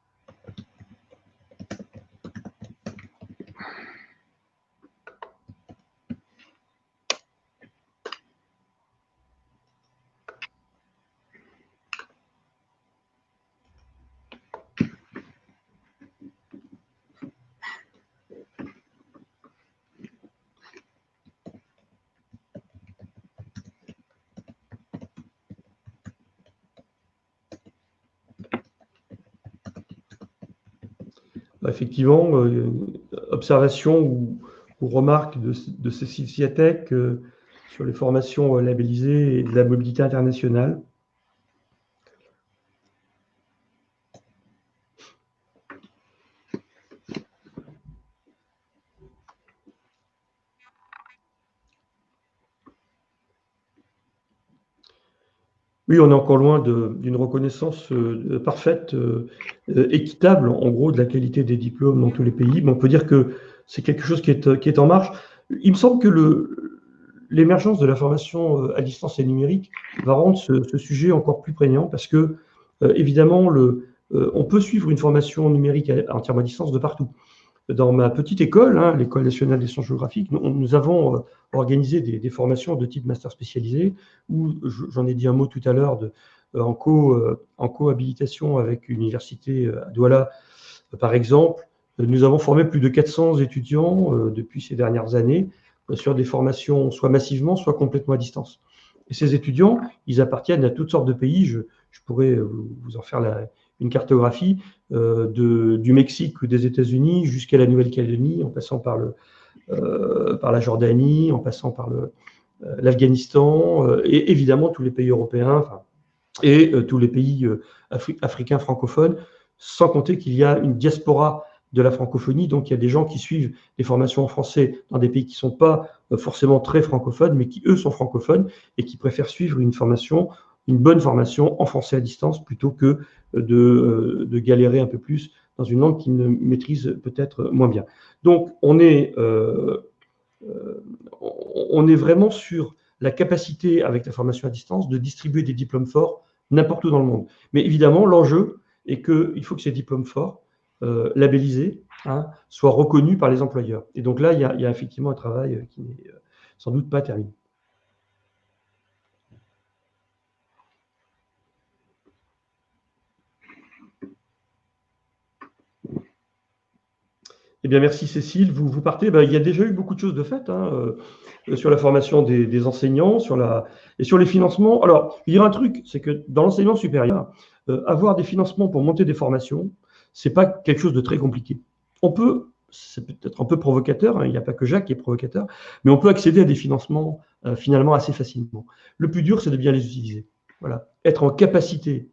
Effectivement, euh, observation ou, remarque de, de Cécile euh, sur les formations euh, labellisées et de la mobilité internationale. On est encore loin d'une reconnaissance euh, parfaite, euh, euh, équitable, en gros, de la qualité des diplômes dans tous les pays. Mais on peut dire que c'est quelque chose qui est, en marche. Il me semble que l'émergence de la formation à distance et numérique va rendre ce, sujet encore plus prégnant parce que, évidemment, on peut suivre une formation numérique entièrement à distance de partout dans ma petite école, hein, l'École nationale des sciences géographiques, nous, avons euh, organisé des, formations de type master spécialisé, où j'en ai dit un mot tout à l'heure euh, en, co, euh, cohabilitation avec l'université à Douala, par exemple. Nous avons formé plus de 400 étudiants depuis ces dernières années sur des formations soit massivement, soit complètement à distance. Ces étudiants, ils appartiennent à toutes sortes de pays. Je pourrais vous en faire la, une cartographie euh, du Mexique ou des États-Unis jusqu'à la Nouvelle-Calédonie, en passant par, euh, la Jordanie, en passant par euh, l'Afghanistan, et évidemment tous les pays européens et tous les pays africains francophones, sans compter qu'il y a une diaspora de la francophonie. Donc, il y a des gens qui suivent des formations en français dans des pays qui ne sont pas forcément très francophones, mais qui, eux, sont francophones et qui préfèrent suivre une formation une bonne formation en français à distance plutôt que de, euh, de galérer un peu plus dans une langue qu'ils ne maîtrisent peut-être moins bien. Donc, on est, euh, euh, on est vraiment sur la capacité, avec la formation à distance, de distribuer des diplômes forts n'importe où dans le monde. Mais évidemment, l'enjeu est qu'il faut que ces diplômes forts, euh, labellisés, hein, soient reconnus par les employeurs. Et donc là, il y a, effectivement un travail qui n'est euh, sans doute pas terminé. Eh bien, merci Cécile. Vous, vous partez. Ben, il y a déjà eu beaucoup de choses de faites hein, euh, sur la formation des, enseignants, sur la et sur les financements. Alors, il y a un truc, c'est que dans l'enseignement supérieur, euh, avoir des financements pour monter des formations, c'est pas quelque chose de très compliqué. On peut, c'est peut-être un peu provocateur, hein, il n'y a pas que Jacques qui est provocateur, mais on peut accéder à des financements euh, finalement assez facilement. Le plus dur, c'est de bien les utiliser. Voilà, être en capacité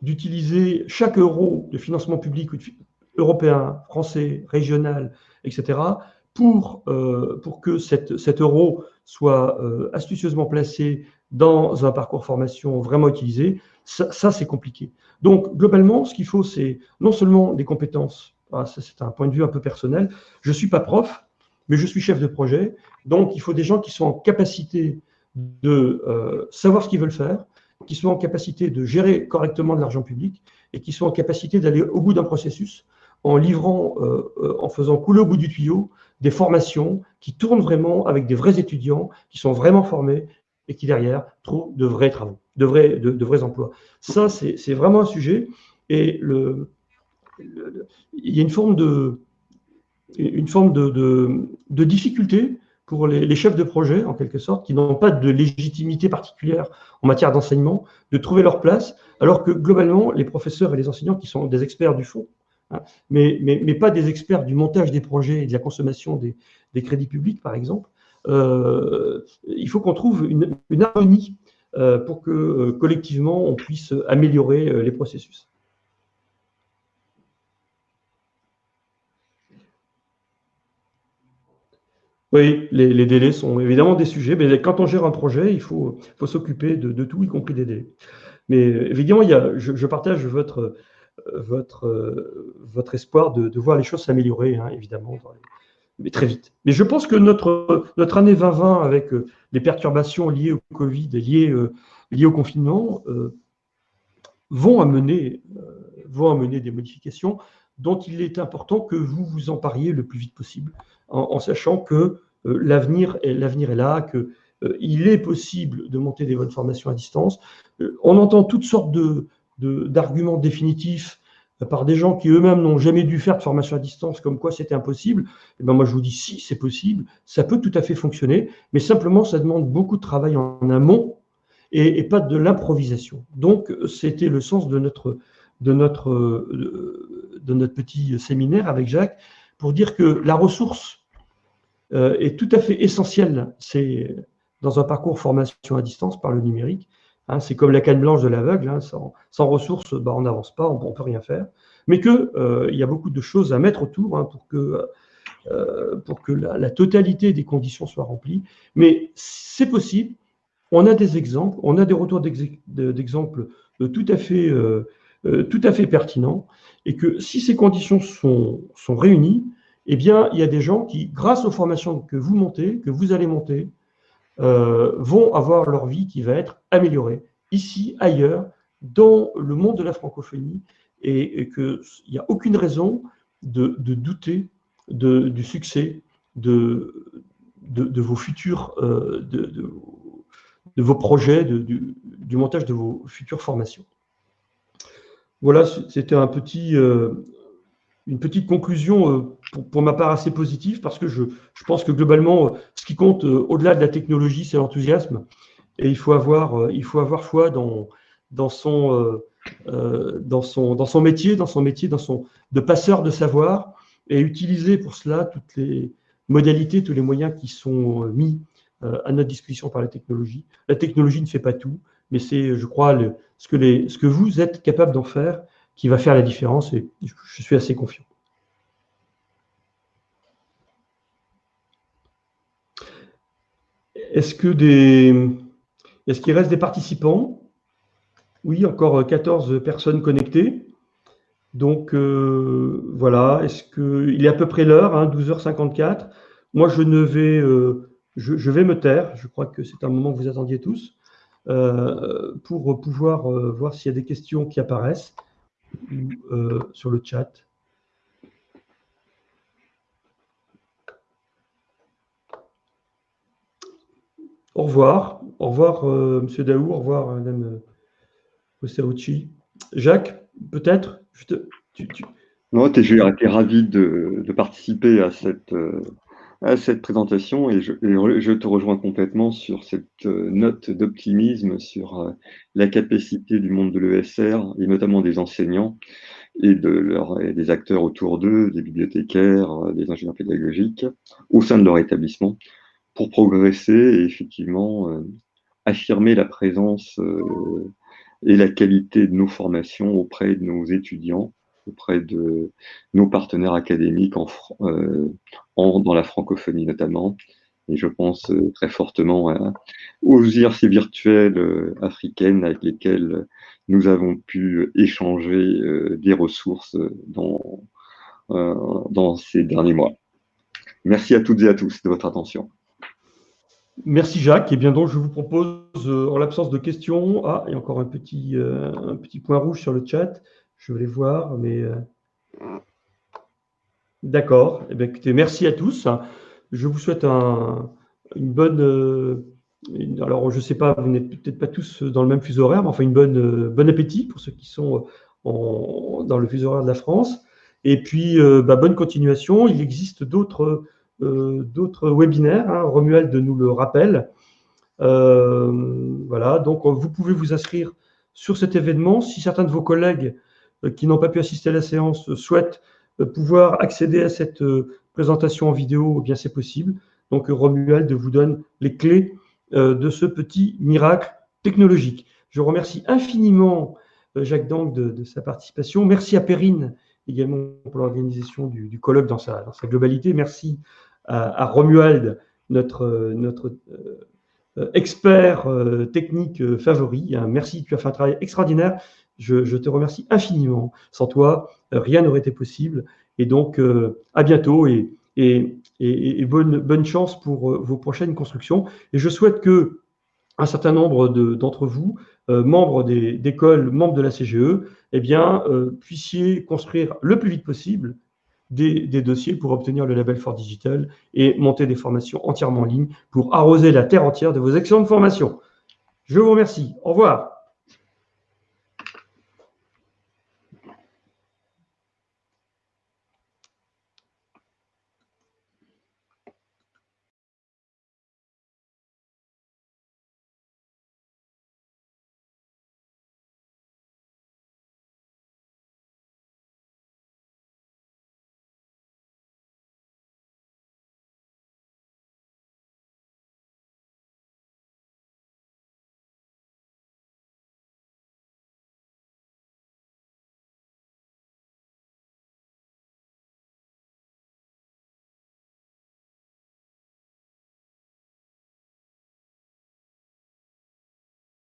d'utiliser chaque euro de financement public ou de, européen, français, régional, etc., pour, euh, pour que cet euro soit euh, astucieusement placé dans un parcours formation vraiment utilisé, ça, c'est compliqué. Donc, globalement, ce qu'il faut, c'est non seulement des compétences, ça c'est un point de vue un peu personnel, je ne suis pas prof, mais je suis chef de projet, donc il faut des gens qui sont en capacité de euh, savoir ce qu'ils veulent faire, qui sont en capacité de gérer correctement de l'argent public et qui sont en capacité d'aller au bout d'un processus en livrant, euh, euh, en faisant couler au bout du tuyau des formations qui tournent vraiment avec des vrais étudiants, qui sont vraiment formés et qui derrière trouvent de vrais travaux, de vrais, emplois. Ça, c'est vraiment un sujet. Et il y a une forme de, difficulté pour les, chefs de projet, en quelque sorte, qui n'ont pas de légitimité particulière en matière d'enseignement, de trouver leur place, alors que globalement, les professeurs et les enseignants qui sont des experts du fond, Hein. mais, mais, pas des experts du montage des projets et de la consommation des, crédits publics, par exemple. Euh, il faut qu'on trouve une, harmonie euh, pour que euh, collectivement on puisse améliorer les processus. Oui, les, délais sont évidemment des sujets, mais quand on gère un projet, il faut, faut s'occuper de, tout, y compris des délais. Mais évidemment, il y a, je partage votre, votre, euh, votre espoir de, voir les choses s'améliorer, hein, évidemment, mais très vite. Mais je pense que notre, notre année 2020, avec euh, les perturbations liées au Covid liées, euh, liées au confinement, vont, amener, vont amener des modifications dont il est important que vous vous empariez le plus vite possible, en, sachant que l'avenir est, est là, que il est possible de monter des bonnes formations à distance. on entend toutes sortes de, d'arguments définitifs euh, par des gens qui eux-mêmes n'ont jamais dû faire de formation à distance, comme quoi c'était impossible, et eh ben moi je vous dis si c'est possible, ça peut tout à fait fonctionner, mais simplement ça demande beaucoup de travail en amont et, pas de l'improvisation. Donc c'était le sens de notre, de, notre, de notre petit séminaire avec Jacques pour dire que la ressource euh, est tout à fait essentielle. C'est dans un parcours formation à distance par le numérique, Hein, c'est comme la canne blanche de l'aveugle, hein, sans, ressources, bah, on n'avance pas, on ne peut rien faire. Mais qu'il euh, y a beaucoup de choses à mettre autour hein, pour que, euh, la, totalité des conditions soient remplies. Mais c'est possible. On a des exemples, on a des retours d'exemples euh, tout, à fait, pertinents. Et que si ces conditions sont, sont réunies, eh bien, il y a des gens qui, grâce aux formations que vous montez, que vous allez monter, euh, vont avoir leur vie qui va être améliorée, ici, ailleurs, dans le monde de la francophonie, et, qu'il n'y a aucune raison de, douter du succès de, vos futurs, euh, de, vos projets, du, montage de vos futures formations. Voilà, c'était un petit, euh, une petite conclusion euh, pour, ma part assez positive parce que je, pense que globalement, euh, ce qui compte euh, au-delà de la technologie, c'est l'enthousiasme. Et il faut avoir, il faut avoir foi dans, dans, son, dans, son, dans son métier, dans son métier, dans son, de passeur de savoir et utiliser pour cela toutes les modalités, tous les moyens qui sont mis à notre disposition par la technologie. La technologie ne fait pas tout, mais c'est, je crois, ce, que les, ce que vous êtes capable d'en faire qui va faire la différence et je suis assez confiant. Est-ce que des est-ce qu'il reste des participants? Oui, encore 14 personnes connectées. Donc euh, voilà, est-ce que il est à peu près l'heure, 12h54. Hein, Moi, je ne vais euh, je, vais me taire. Je crois que c'est un moment que vous attendiez tous pour pouvoir voir s'il y a des questions qui apparaissent sur le chat. Au revoir. Au revoir, M. Monsieur Daou. Au revoir, Madame Ossauchi. Jacques, peut-être Non, j'ai été ravi de, participer à cette, euh, à cette présentation et je, te rejoins complètement sur cette euh, note d'optimisme sur euh, la capacité du monde de l'ESR et notamment des enseignants et, de leur, des acteurs autour d'eux, des bibliothécaires, des ingénieurs pédagogiques, au sein de leur établissement, pour progresser et effectivement affirmer la présence et la qualité de nos formations auprès de nos étudiants, auprès de nos partenaires académiques en, euh, dans la francophonie notamment. Et je pense euh, très fortement aux IRC virtuelles euh, africaines avec lesquelles nous avons pu échanger des ressources dans, dans ces derniers mois. Merci à toutes et à tous de votre attention. Merci Jacques. Et bien donc, je vous propose, en l'absence de questions, ah, il y a encore un petit, un petit point rouge sur le chat. Je vais voir, mais euh, d'accord. Eh bien, merci à tous. Je vous souhaite une bonne. alors, je ne sais pas, vous n'êtes peut-être pas tous dans le même fuseau horaire, mais enfin, une bonne, bon appétit pour ceux qui sont dans le fuseau horaire de la France. Et puis, bah, bonne continuation. Il existe d'autres euh, webinaires. Hein, Romuald nous le rappelle. Euh, voilà, donc vous pouvez vous inscrire sur cet événement. Si certains de vos collègues euh, qui n'ont pas pu assister à la séance souhaitent pouvoir accéder à cette présentation en vidéo, eh bien c'est possible. Donc Romuald vous donne les clés de ce petit miracle technologique. Je remercie infiniment Jacques Dank de, sa participation. Merci à Perrine également pour l'organisation du, colloque dans sa, globalité. Merci à, Romuald, notre, euh, expert euh, technique favori. Merci, tu as fait un travail extraordinaire. Je, te remercie infiniment. Sans toi, rien n'aurait été possible. Et donc, euh, à bientôt et, bonne, chance pour vos prochaines constructions. Et je souhaite que un certain nombre d'entre vous, membres d'écoles, membres de la CGE, eh bien, puissiez construire le plus vite possible des, dossiers pour obtenir le label Fort Digital et monter des formations entièrement en ligne pour arroser la terre entière de vos excellentes formations. Je vous remercie. Au revoir.